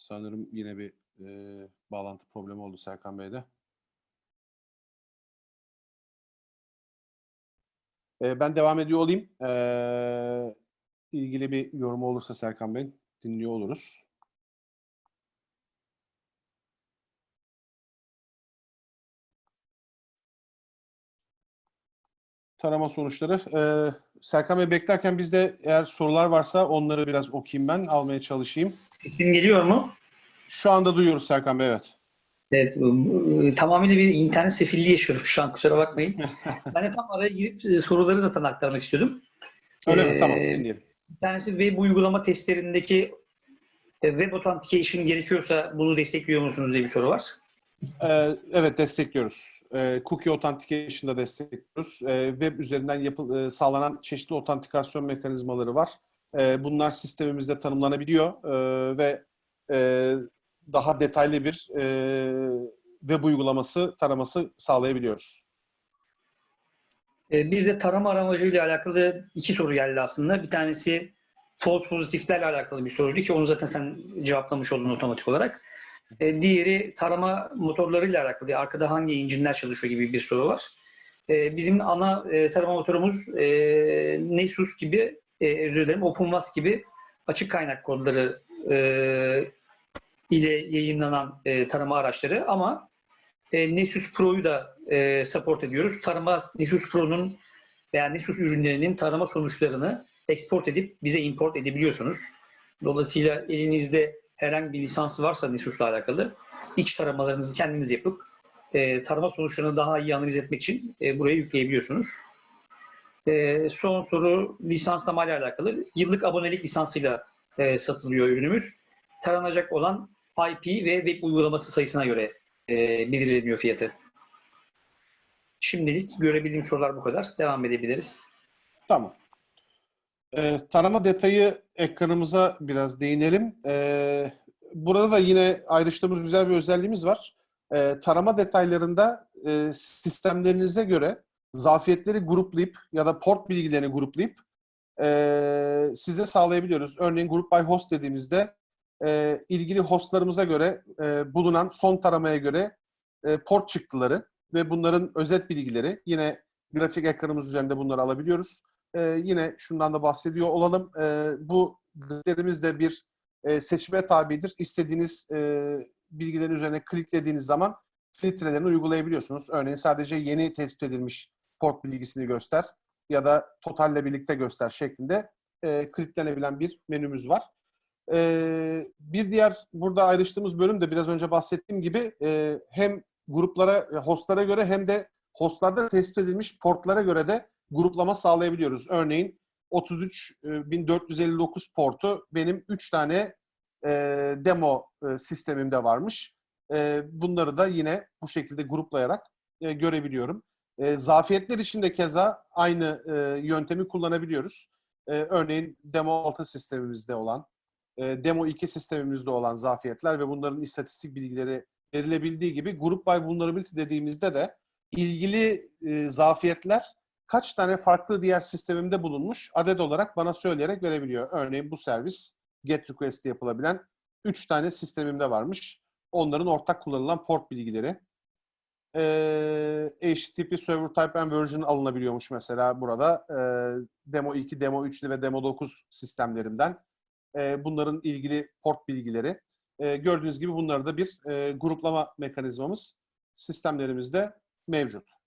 Sanırım yine bir e, bağlantı problemi oldu Serkan Bey'de. E, ben devam ediyor olayım. E, ilgili bir yorumu olursa Serkan Bey dinliyor oluruz. Tarama sonuçları. E, Serkan Bey beklerken bizde eğer sorular varsa onları biraz okuyayım ben, almaya çalışayım. Sesim geliyor mu? Şu anda duyuyoruz Serkan Bey, evet. Evet, e, tamamıyla bir internet sefilliği yaşıyorum şu an kusura bakmayın. ben de tam araya girip e, soruları zaten aktarmak istiyordum. Öyle mi? Ee, Tamam, dinleyelim. Bir tanesi web uygulama testlerindeki e, web authentication gerekiyorsa bunu destekliyor musunuz diye bir soru var. Ee, evet destekliyoruz. Ee, cookie Authentication'da destekliyoruz. Ee, web üzerinden yapı, e, sağlanan çeşitli otantikasyon mekanizmaları var. Bunlar sistemimizde tanımlanabiliyor ve daha detaylı bir e, web uygulaması taraması sağlayabiliyoruz. E, Bizde tarama aramacıyla alakalı iki soru geldi aslında. Bir tanesi false pozitiflerle alakalı bir soruydu ki onu zaten sen cevaplamış oldun otomatik olarak. Diğeri tarama motorlarıyla alakalı. Arkada hangi engine'ler çalışıyor gibi bir soru var. Bizim ana tarama motorumuz Nessus gibi, e, özür dilerim OpenWAS gibi açık kaynak kodları ile yayınlanan e, tarama araçları ama e, Nessus Pro'yu da e, support ediyoruz. Tarama Nessus Pro'nun veya Nessus ürünlerinin tarama sonuçlarını export edip bize import edebiliyorsunuz. Dolayısıyla elinizde herhangi bir lisans varsa Nessus'la alakalı iç taramalarınızı kendiniz yapıp e, tarama sonuçlarını daha iyi analiz etmek için e, buraya yükleyebiliyorsunuz. E, son soru lisanslama ile alakalı. Yıllık abonelik lisansıyla e, satılıyor ürünümüz. Taranacak olan IP ve web uygulaması sayısına göre e, belirleniyor fiyatı. Şimdilik görebildiğim sorular bu kadar. Devam edebiliriz. Tamam. Ee, tarama detayı ekranımıza biraz değinelim. Ee, burada da yine ayrıştığımız güzel bir özelliğimiz var. Ee, tarama detaylarında e, sistemlerinize göre zafiyetleri gruplayıp ya da port bilgilerini gruplayıp e, size sağlayabiliyoruz. Örneğin Group by Host dediğimizde e, ilgili hostlarımıza göre e, bulunan son taramaya göre e, port çıktıları ve bunların özet bilgileri yine grafik ekranımız üzerinde bunları alabiliyoruz. Ee, yine şundan da bahsediyor olalım. Ee, bu grafiklerimiz de bir e, seçime tabidir. İstediğiniz e, bilgilerin üzerine kliklediğiniz zaman filtrelerini uygulayabiliyorsunuz. Örneğin sadece yeni tespit edilmiş port bilgisini göster ya da totalle birlikte göster şeklinde e, kilitlenebilen bir menümüz var. E, bir diğer burada ayrıştığımız bölüm de biraz önce bahsettiğim gibi e, hem gruplara, e, hostlara göre hem de hostlarda tespit edilmiş portlara göre de gruplama sağlayabiliyoruz. Örneğin 33.459 portu benim 3 tane e, demo e, sistemimde varmış. E, bunları da yine bu şekilde gruplayarak e, görebiliyorum. E, zafiyetler için de keza aynı e, yöntemi kullanabiliyoruz. E, örneğin demo 6 sistemimizde olan, e, demo 2 sistemimizde olan zafiyetler ve bunların istatistik bilgileri verilebildiği gibi group by vulnerability dediğimizde de ilgili e, zafiyetler kaç tane farklı diğer sistemimde bulunmuş adet olarak bana söyleyerek verebiliyor. Örneğin bu servis GET request yapılabilen 3 tane sistemimde varmış. Onların ortak kullanılan port bilgileri. Ee, HTTP Server Type and Version alınabiliyormuş mesela burada. Ee, demo 2, Demo 3 ve Demo 9 sistemlerinden. Ee, bunların ilgili port bilgileri. Ee, gördüğünüz gibi bunları da bir e, gruplama mekanizmamız sistemlerimizde mevcut.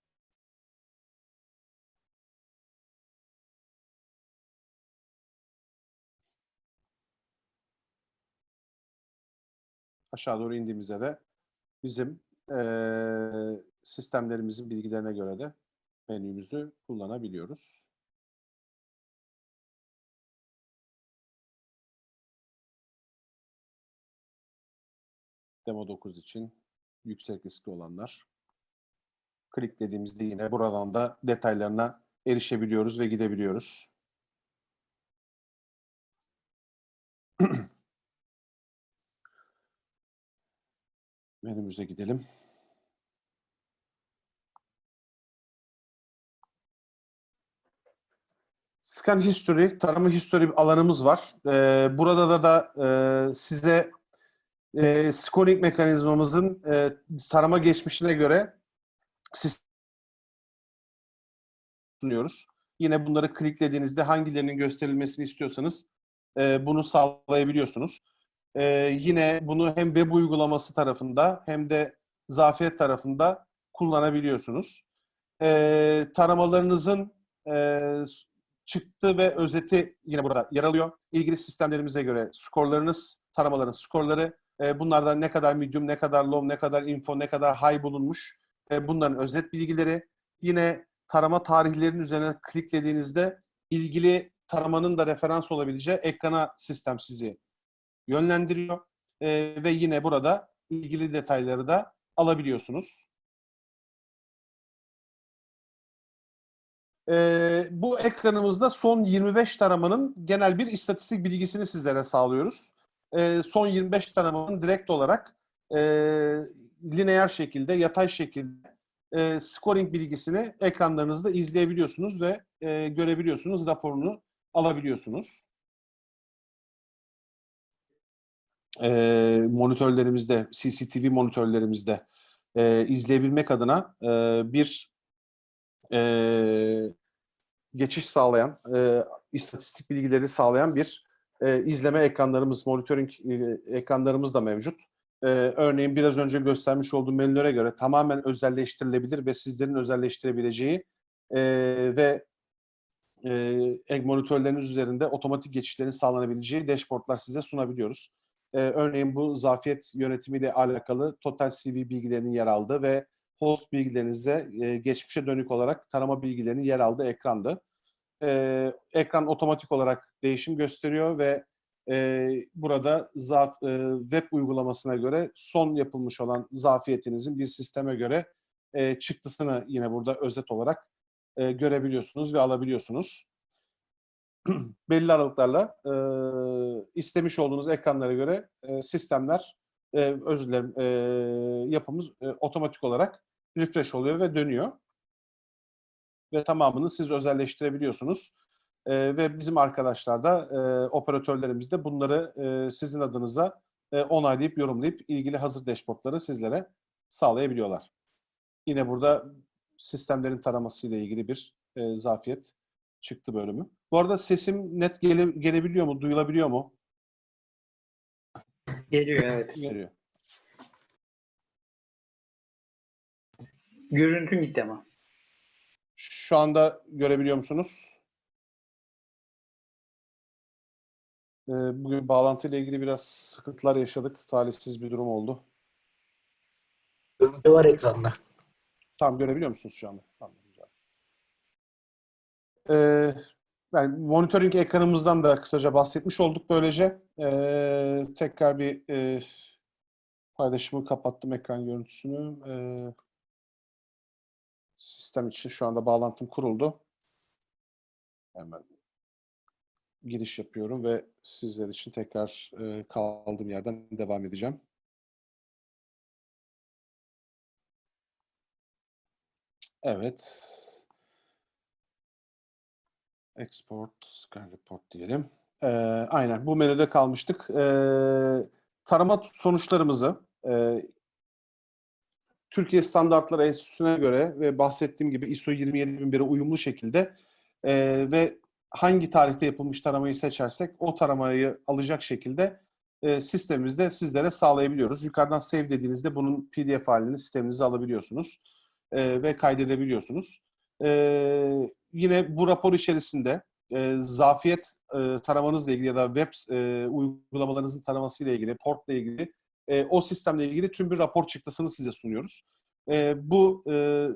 aşağı doğru indiğimizde de bizim eee, sistemlerimizin bilgilerine göre de menümüzü kullanabiliyoruz. Demo 9 için yüksek riskli olanlar. Kliklediğimizde yine buradan da detaylarına erişebiliyoruz ve gidebiliyoruz. Menümüze gidelim. Scan History, tarama history alanımız var. Ee, burada da da e, size e, scoring mekanizmamızın e, tarama geçmişine göre sunuyoruz. Yine bunları kliklediğinizde hangilerinin gösterilmesini istiyorsanız e, bunu sağlayabiliyorsunuz. Ee, yine bunu hem web uygulaması tarafında hem de zafiyet tarafında kullanabiliyorsunuz. Ee, taramalarınızın e, çıktı ve özeti yine burada yer alıyor. İlgili sistemlerimize göre skorlarınız, taramaların skorları, e, bunlardan ne kadar medium, ne kadar low, ne kadar info, ne kadar high bulunmuş, e, bunların özet bilgileri. Yine tarama tarihlerinin üzerine kliklediğinizde ilgili taramanın da referans olabileceği ekrana sistem sizi yönlendiriyor Ee, ve yine burada ilgili detayları da alabiliyorsunuz. Ee, bu ekranımızda son 25 taramanın genel bir istatistik bilgisini sizlere sağlıyoruz. Ee, son 25 taramanın direkt olarak e, lineer şekilde, yatay şekilde e, scoring bilgisini ekranlarınızda izleyebiliyorsunuz ve e, görebiliyorsunuz, raporunu alabiliyorsunuz. e, monitörlerimizde, CCTV monitörlerimizde e, izleyebilmek adına e, bir e, geçiş sağlayan, e, istatistik bilgileri sağlayan bir e, izleme ekranlarımız, monitoring e, ekranlarımız da mevcut. E, örneğin biraz önce göstermiş olduğum menülere göre tamamen özelleştirilebilir ve sizlerin özelleştirebileceği e, ve e, monitörleriniz üzerinde otomatik geçişlerin sağlanabileceği dashboardlar size sunabiliyoruz. Ee, örneğin bu zafiyet yönetimiyle alakalı total CV bilgilerinin yer aldığı ve host bilgilerinizde e, geçmişe dönük olarak tarama bilgilerinin yer aldığı ekrandı. Ee, ekran otomatik olarak değişim gösteriyor ve e, burada zaf, e, web uygulamasına göre son yapılmış olan zafiyetinizin bir sisteme göre e, çıktısını yine burada özet olarak e, görebiliyorsunuz ve alabiliyorsunuz. belli aralıklarla e, istemiş olduğunuz ekranlara göre e, sistemler, e, özür dilerim, e, yapımız e, otomatik olarak refresh oluyor ve dönüyor. Ve tamamını siz özelleştirebiliyorsunuz. E, ve bizim arkadaşlar da, e, operatörlerimiz de bunları e, sizin adınıza e, onaylayıp, yorumlayıp ilgili hazır dashboardları sizlere sağlayabiliyorlar. Yine burada sistemlerin taramasıyla ilgili bir e, zafiyet çıktı bölümü. Bu arada sesim net gele, gelebiliyor mu? Duyulabiliyor mu? Geliyor evet. Geliyor. Görüntün gitti ama. Şu anda görebiliyor musunuz? Ee, bugün bağlantıyla ilgili biraz sıkıntılar yaşadık. Talihsiz bir durum oldu. Görüntü var ekranda. Tam görebiliyor musunuz şu anda? Tamam, güzel. Ee, yani monitoring ekranımızdan da kısaca bahsetmiş olduk böylece. Ee, tekrar bir e, paylaşımı kapattım ekran görüntüsünü. Ee, sistem için şu anda bağlantım kuruldu. Hemen giriş yapıyorum ve sizler için tekrar e, kaldığım yerden devam edeceğim. Evet. Export, scan report diyelim. Ee, aynen bu menüde kalmıştık. Ee, tarama sonuçlarımızı e, Türkiye Standartları Enstitüsü'ne göre ve bahsettiğim gibi ISO 27001'e uyumlu şekilde e, ve hangi tarihte yapılmış taramayı seçersek o taramayı alacak şekilde e, sistemimizde sizlere sağlayabiliyoruz. Yukarıdan save dediğinizde bunun PDF halini sisteminize alabiliyorsunuz e, ve kaydedebiliyorsunuz. E, yine bu rapor içerisinde e, zafiyet e, taramanızla ilgili ya da web e, uygulamalarınızın taramasıyla ilgili, portla ilgili e, o sistemle ilgili tüm bir rapor çıktısını size sunuyoruz. E, bu e,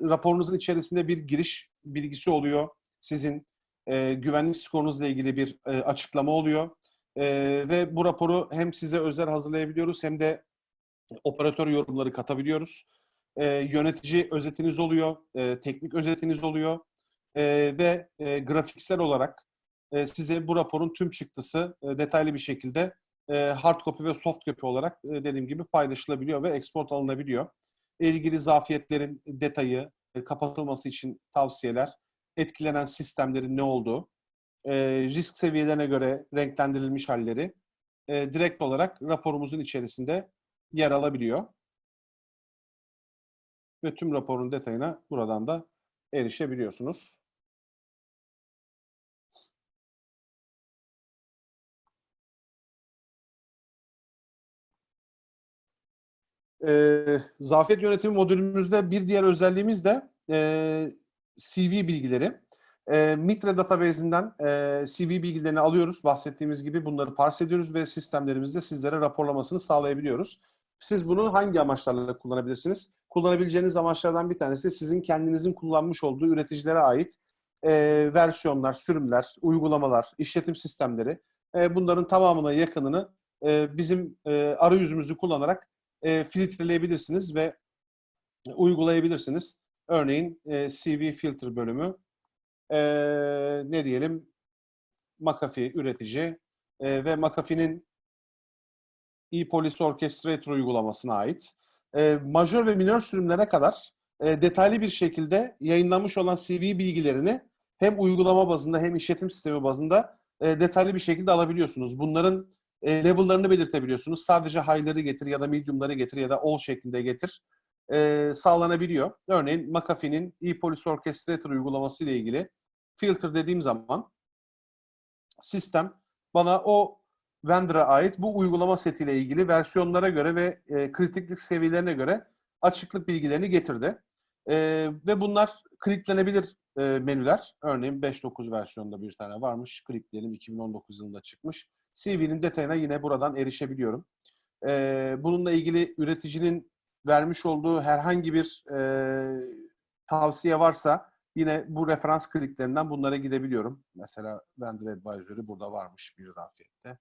raporunuzun içerisinde bir giriş bilgisi oluyor. Sizin e, güvenlik skorunuzla ilgili bir e, açıklama oluyor. E, ve bu raporu hem size özel hazırlayabiliyoruz hem de operatör yorumları katabiliyoruz. E, yönetici özetiniz oluyor, e, teknik özetiniz oluyor e, ve e, grafiksel olarak e, size bu raporun tüm çıktısı e, detaylı bir şekilde e, hard copy ve soft copy olarak e, dediğim gibi paylaşılabiliyor ve export alınabiliyor. İlgili zafiyetlerin detayı, e, kapatılması için tavsiyeler, etkilenen sistemlerin ne olduğu, e, risk seviyelerine göre renklendirilmiş halleri e, direkt olarak raporumuzun içerisinde yer alabiliyor. Ve tüm raporun detayına buradan da erişebiliyorsunuz. E, zafiyet yönetimi modülümüzde bir diğer özelliğimiz de e, CV bilgileri. E, Mitre database'inden e, CV bilgilerini alıyoruz. Bahsettiğimiz gibi bunları parse ediyoruz ve sistemlerimizde sizlere raporlamasını sağlayabiliyoruz. Siz bunu hangi amaçlarla kullanabilirsiniz? Kullanabileceğiniz amaçlardan bir tanesi sizin kendinizin kullanmış olduğu üreticilere ait e, versiyonlar, sürümler, uygulamalar, işletim sistemleri. E, bunların tamamına yakınını e, bizim e, arayüzümüzü kullanarak e, filtreleyebilirsiniz ve uygulayabilirsiniz. Örneğin e, CV filter bölümü e, ne diyelim McAfee üretici e, ve McAfee'nin ePolice Orchestrator uygulamasına ait. E, majör ve minör sürümlere kadar e, detaylı bir şekilde yayınlanmış olan CV bilgilerini hem uygulama bazında hem işletim sistemi bazında e, detaylı bir şekilde alabiliyorsunuz. Bunların e, level'larını belirtebiliyorsunuz. Sadece high'ları getir ya da medium'ları getir ya da all şeklinde getir e, sağlanabiliyor. Örneğin McAfee'nin ePolice Orchestrator uygulaması ile ilgili filter dediğim zaman sistem bana o vendor'a ait bu uygulama setiyle ilgili versiyonlara göre ve e, kritiklik seviyelerine göre açıklık bilgilerini getirdi. E, ve bunlar kliklenebilir e, menüler. Örneğin 5.9 versiyonunda bir tane varmış. Klikleyelim 2019 yılında çıkmış. CV'nin detayına yine buradan erişebiliyorum. E, bununla ilgili üreticinin vermiş olduğu herhangi bir e, tavsiye varsa yine bu referans kliklerinden bunlara gidebiliyorum. Mesela Vendor Advisory burada varmış bir zafiyette.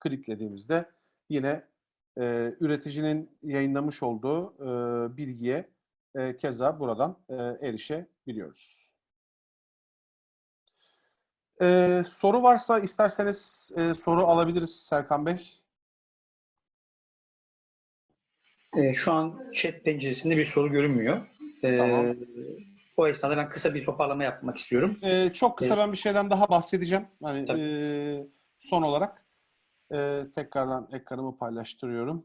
Kliklediğimizde yine e, üreticinin yayınlamış olduğu e, bilgiye e, keza buradan e, erişebiliyoruz. Ee, soru varsa isterseniz e, soru alabiliriz Serkan Bey. E, şu an chat penceresinde bir soru görünmüyor. E, Tamam. O esnada ben kısa bir toparlama yapmak istiyorum. Ee, çok kısa Evet. ben bir şeyden daha bahsedeceğim. Hani Tabii. e, son olarak e, tekrardan ekranımı paylaştırıyorum.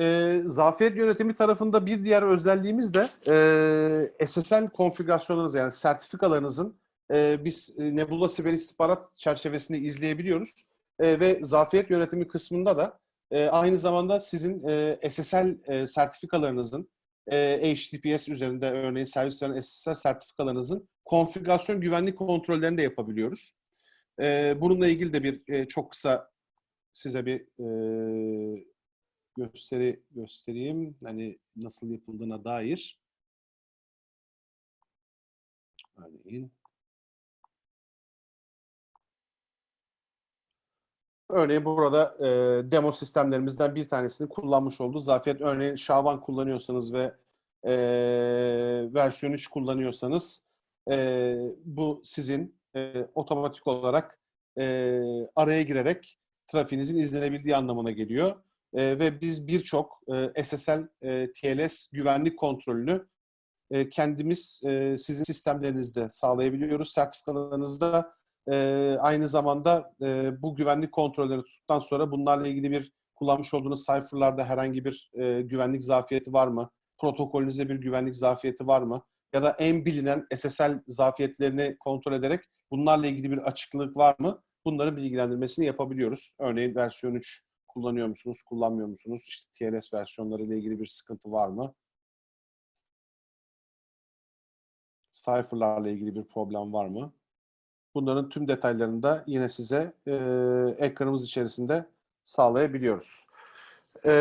E, zafiyet yönetimi tarafında bir diğer özelliğimiz de e, SSL konfigürasyonlarınız yani sertifikalarınızın e, biz e, Nebula Siber İstihbarat çerçevesinde izleyebiliyoruz. E, ve zafiyet yönetimi kısmında da e, aynı zamanda sizin e, SSL e, sertifikalarınızın, e, HTTPS üzerinde örneğin servis veren SSL sertifikalarınızın konfigürasyon güvenlik kontrollerini de yapabiliyoruz. E, bununla ilgili de bir e, çok kısa size bir e, gösteri göstereyim. Hani nasıl yapıldığına dair. Örneğin. Örneğin burada e, demo sistemlerimizden bir tanesini kullanmış olduğu zafiyet. Örneğin Şavan kullanıyorsanız ve e, versiyon 3 kullanıyorsanız e, bu sizin e, otomatik olarak e, araya girerek trafiğinizin izlenebildiği anlamına geliyor. E, ve biz birçok e, SSL, e, TLS güvenlik kontrolünü e, kendimiz e, sizin sistemlerinizde sağlayabiliyoruz. Sertifikalarınızda e, aynı zamanda e, bu güvenlik kontrolleri tuttuktan sonra bunlarla ilgili bir kullanmış olduğunuz sayfalarda herhangi bir e, güvenlik zafiyeti var mı? Protokolünüzde bir güvenlik zafiyeti var mı? Ya da en bilinen SSL zafiyetlerini kontrol ederek bunlarla ilgili bir açıklık var mı? Bunların bilgilendirmesini yapabiliyoruz. Örneğin versiyon 3 kullanıyor musunuz, kullanmıyor musunuz? İşte TLS versiyonları ile ilgili bir sıkıntı var mı? Cypher'larla ilgili bir problem var mı? Bunların tüm detaylarını da yine size e, ekranımız içerisinde sağlayabiliyoruz. E,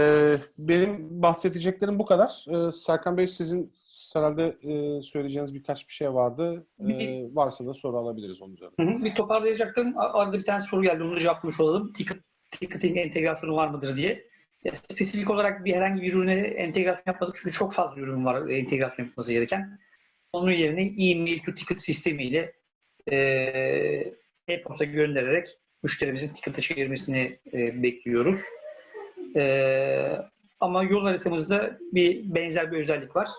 benim bahsedeceklerim bu kadar. E, Serkan Bey sizin herhalde e, söyleyeceğiniz birkaç bir şey vardı. E, varsa da soru alabiliriz onun üzerine. Hı hı. Bir toparlayacaktım. Arada bir tane soru geldi. Onu cevaplamış olalım. Ticket, ticketing entegrasyonu var mıdır diye. Ya, spesifik olarak bir herhangi bir ürüne entegrasyon yapmadık. Çünkü çok fazla ürün var e, entegrasyon yapılması gereken. Onun yerine e-mail to ticket sistemiyle e, e-posta göndererek müşterimizin ticket'ı çevirmesini e, bekliyoruz. E, ama yol haritamızda bir benzer bir özellik var.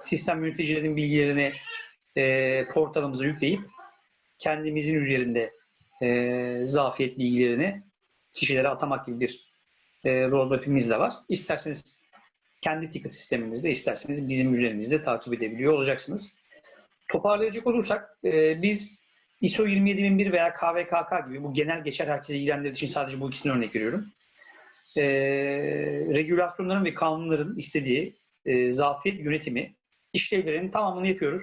Sistem yöneticilerinin bilgilerini e, portalımıza yükleyip kendimizin üzerinde e, zafiyet bilgilerini kişilere atamak gibi bir e, roadmap'imiz de var. İsterseniz kendi ticket sisteminizde, isterseniz bizim üzerimizde takip edebiliyor olacaksınız. Toparlayacak olursak e, biz ISO 27001 veya KVKK gibi bu genel geçer herkese ilgilendirdiği için sadece bu ikisini örnek veriyorum. E, regülasyonların ve kanunların istediği e, zafiyet yönetimi işlevlerinin tamamını yapıyoruz.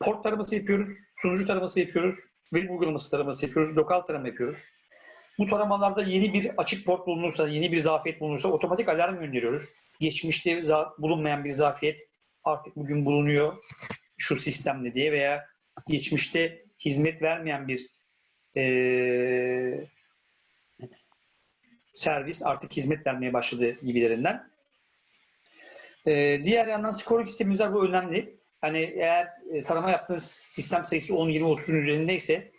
Port taraması yapıyoruz, sunucu taraması yapıyoruz, web uygulaması taraması yapıyoruz, lokal tarama yapıyoruz. Bu taramalarda yeni bir açık port bulunursa, yeni bir zafiyet bulunursa otomatik alarm gönderiyoruz. Geçmişte bulunmayan bir zafiyet artık bugün bulunuyor şu sistemle diye veya geçmişte hizmet vermeyen bir eee, servis artık hizmet vermeye başladı gibilerinden. Eee, diğer yandan scoring sistemimiz. Bu önemli. Hani eğer e, tarama yaptığınız sistem sayısı 10, 20, 30'un üzerindeyse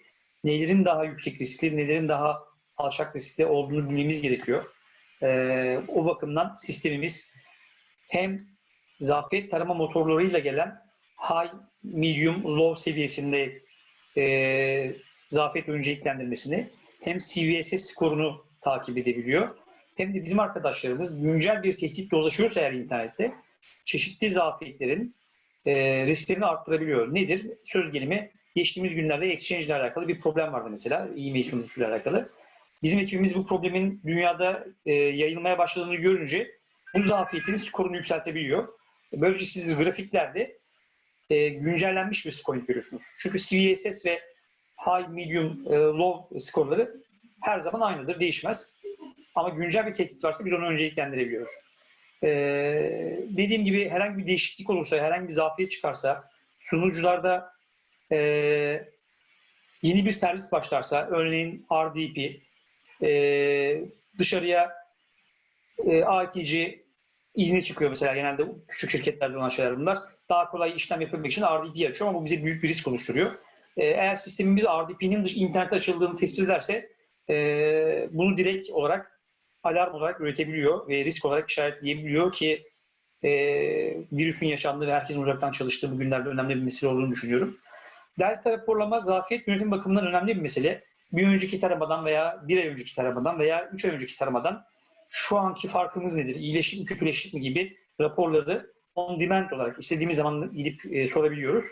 nelerin daha yüksek riskli, nelerin daha alçak riskli olduğunu bilmemiz gerekiyor. Ee, o bakımdan sistemimiz hem zafiyet tarama motorlarıyla gelen high, medium, low seviyesinde e, zafiyet önceliklendirmesini hem CVSS skorunu takip edebiliyor. Hem de bizim arkadaşlarımız güncel bir tehdit dolaşıyorsa eğer internette çeşitli zafiyetlerin e, risklerini arttırabiliyor. Nedir? Söz gelimi geçtiğimiz günlerde Exchange ile alakalı bir problem vardı mesela e-mail sunucusuyla alakalı. Bizim ekibimiz bu problemin dünyada e, yayılmaya başladığını görünce bu zafiyetin skorunu yükseltebiliyor. Böylece siz grafiklerde e, güncellenmiş bir skor görüyorsunuz. Çünkü CVSS ve high, medium, e, low skorları her zaman aynıdır, değişmez. Ama güncel bir tehdit varsa biz onu önceliklendirebiliyoruz. E, dediğim gibi herhangi bir değişiklik olursa, herhangi bir zafiyet çıkarsa, sunucularda e, yeni bir servis başlarsa, örneğin RDP, e, dışarıya e, ITC izni çıkıyor mesela genelde küçük şirketlerde olan şeyler bunlar. Daha kolay işlem yapabilmek için RDP açıyor ama bu bize büyük bir risk oluşturuyor. E, eğer sistemimiz RDP'nin dış internete açıldığını tespit ederse e, bunu direkt olarak alarm olarak üretebiliyor ve risk olarak işaretleyebiliyor ki e, virüsün yaşandığı ve herkesin uzaktan çalıştığı bu günlerde önemli bir mesele olduğunu düşünüyorum. Delta raporlama zafiyet yönetim bakımından önemli bir mesele. Bir önceki taramadan veya bir ay önceki taramadan veya üç ay önceki taramadan şu anki farkımız nedir? İyileştik mi, kötüleştik mi gibi raporları on demand olarak istediğimiz zaman gidip e, sorabiliyoruz.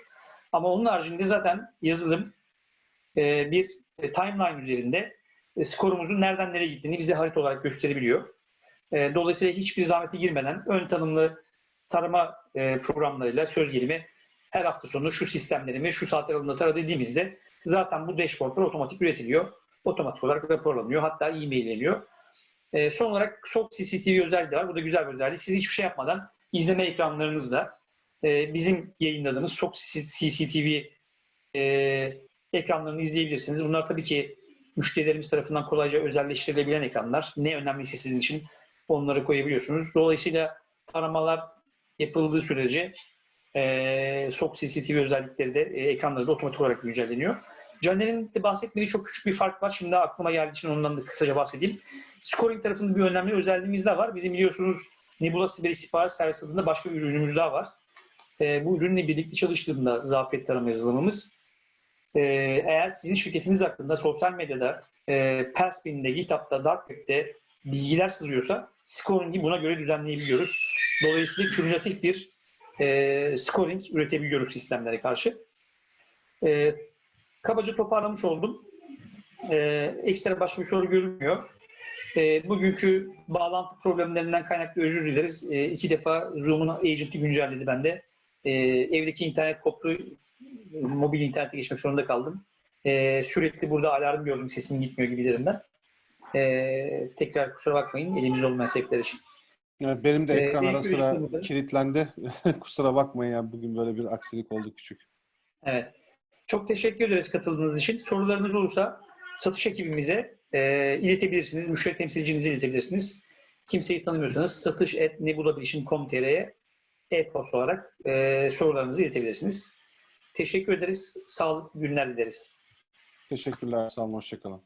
Ama onun haricinde zaten yazılım e, bir e, timeline üzerinde e, skorumuzun nereden nereye gittiğini bize harita olarak gösterebiliyor. E, dolayısıyla hiçbir zahmete girmeden ön tanımlı tarama e, programlarıyla söz gelimi her hafta sonu şu sistemlerimi şu saat aralığında tara dediğimizde zaten bu dashboardlar otomatik üretiliyor. Otomatik olarak raporlanıyor. Hatta e-mailleniyor. E, son olarak SOC CCTV özelliği de var. Bu da güzel bir özellik. Siz hiçbir şey yapmadan izleme ekranlarınızda e, bizim yayınladığımız SOC CCTV e, ekranlarını izleyebilirsiniz. Bunlar tabii ki müşterilerimiz tarafından kolayca özelleştirilebilen ekranlar. Ne önemliyse sizin için onları koyabiliyorsunuz. Dolayısıyla taramalar yapıldığı sürece e, SOC CCTV özellikleri de e, ekranları da otomatik olarak güncelleniyor. Caner'in de bahsetmediği çok küçük bir fark var. Şimdi aklıma geldiği için ondan da kısaca bahsedeyim. Scoring tarafında bir önemli özelliğimiz daha var. Bizim biliyorsunuz Nebula Siber İstihbarat Servisi adında başka bir ürünümüz daha var. E, bu ürünle birlikte çalıştığında zafiyet tarama yazılımımız e, eğer sizin şirketiniz hakkında sosyal medyada, e, Perspin'de, GitHub'da, Dark bilgiler sızıyorsa scoring'i buna göre düzenleyebiliyoruz. Dolayısıyla kümülatif bir e, scoring üretebiliyoruz sistemlere karşı. E, kabaca toparlamış oldum. E, ekstra başka bir soru görünmüyor. E, bugünkü bağlantı problemlerinden kaynaklı özür dileriz. E, iki defa Zoom'un agent'i güncelledi bende. E, evdeki internet koptu. Mobil internete geçmek zorunda kaldım. E, sürekli burada alarm gördüm sesin gitmiyor gibilerinden. E, tekrar kusura bakmayın elimizde olmayan sebepler için. Evet, benim de Ee, ekran benim ara sıra üretimimde- kilitlendi. Kusura bakmayın ya bugün böyle bir aksilik oldu küçük. Evet. Çok teşekkür ederiz katıldığınız için. Sorularınız olursa satış ekibimize e, iletebilirsiniz. Müşteri temsilcinize iletebilirsiniz. Kimseyi tanımıyorsanız satış.nebulabilition.com.tr'ye e-posta olarak e, sorularınızı iletebilirsiniz. Teşekkür ederiz. Sağlıklı günler dileriz. Teşekkürler. Sağ olun. Hoşçakalın.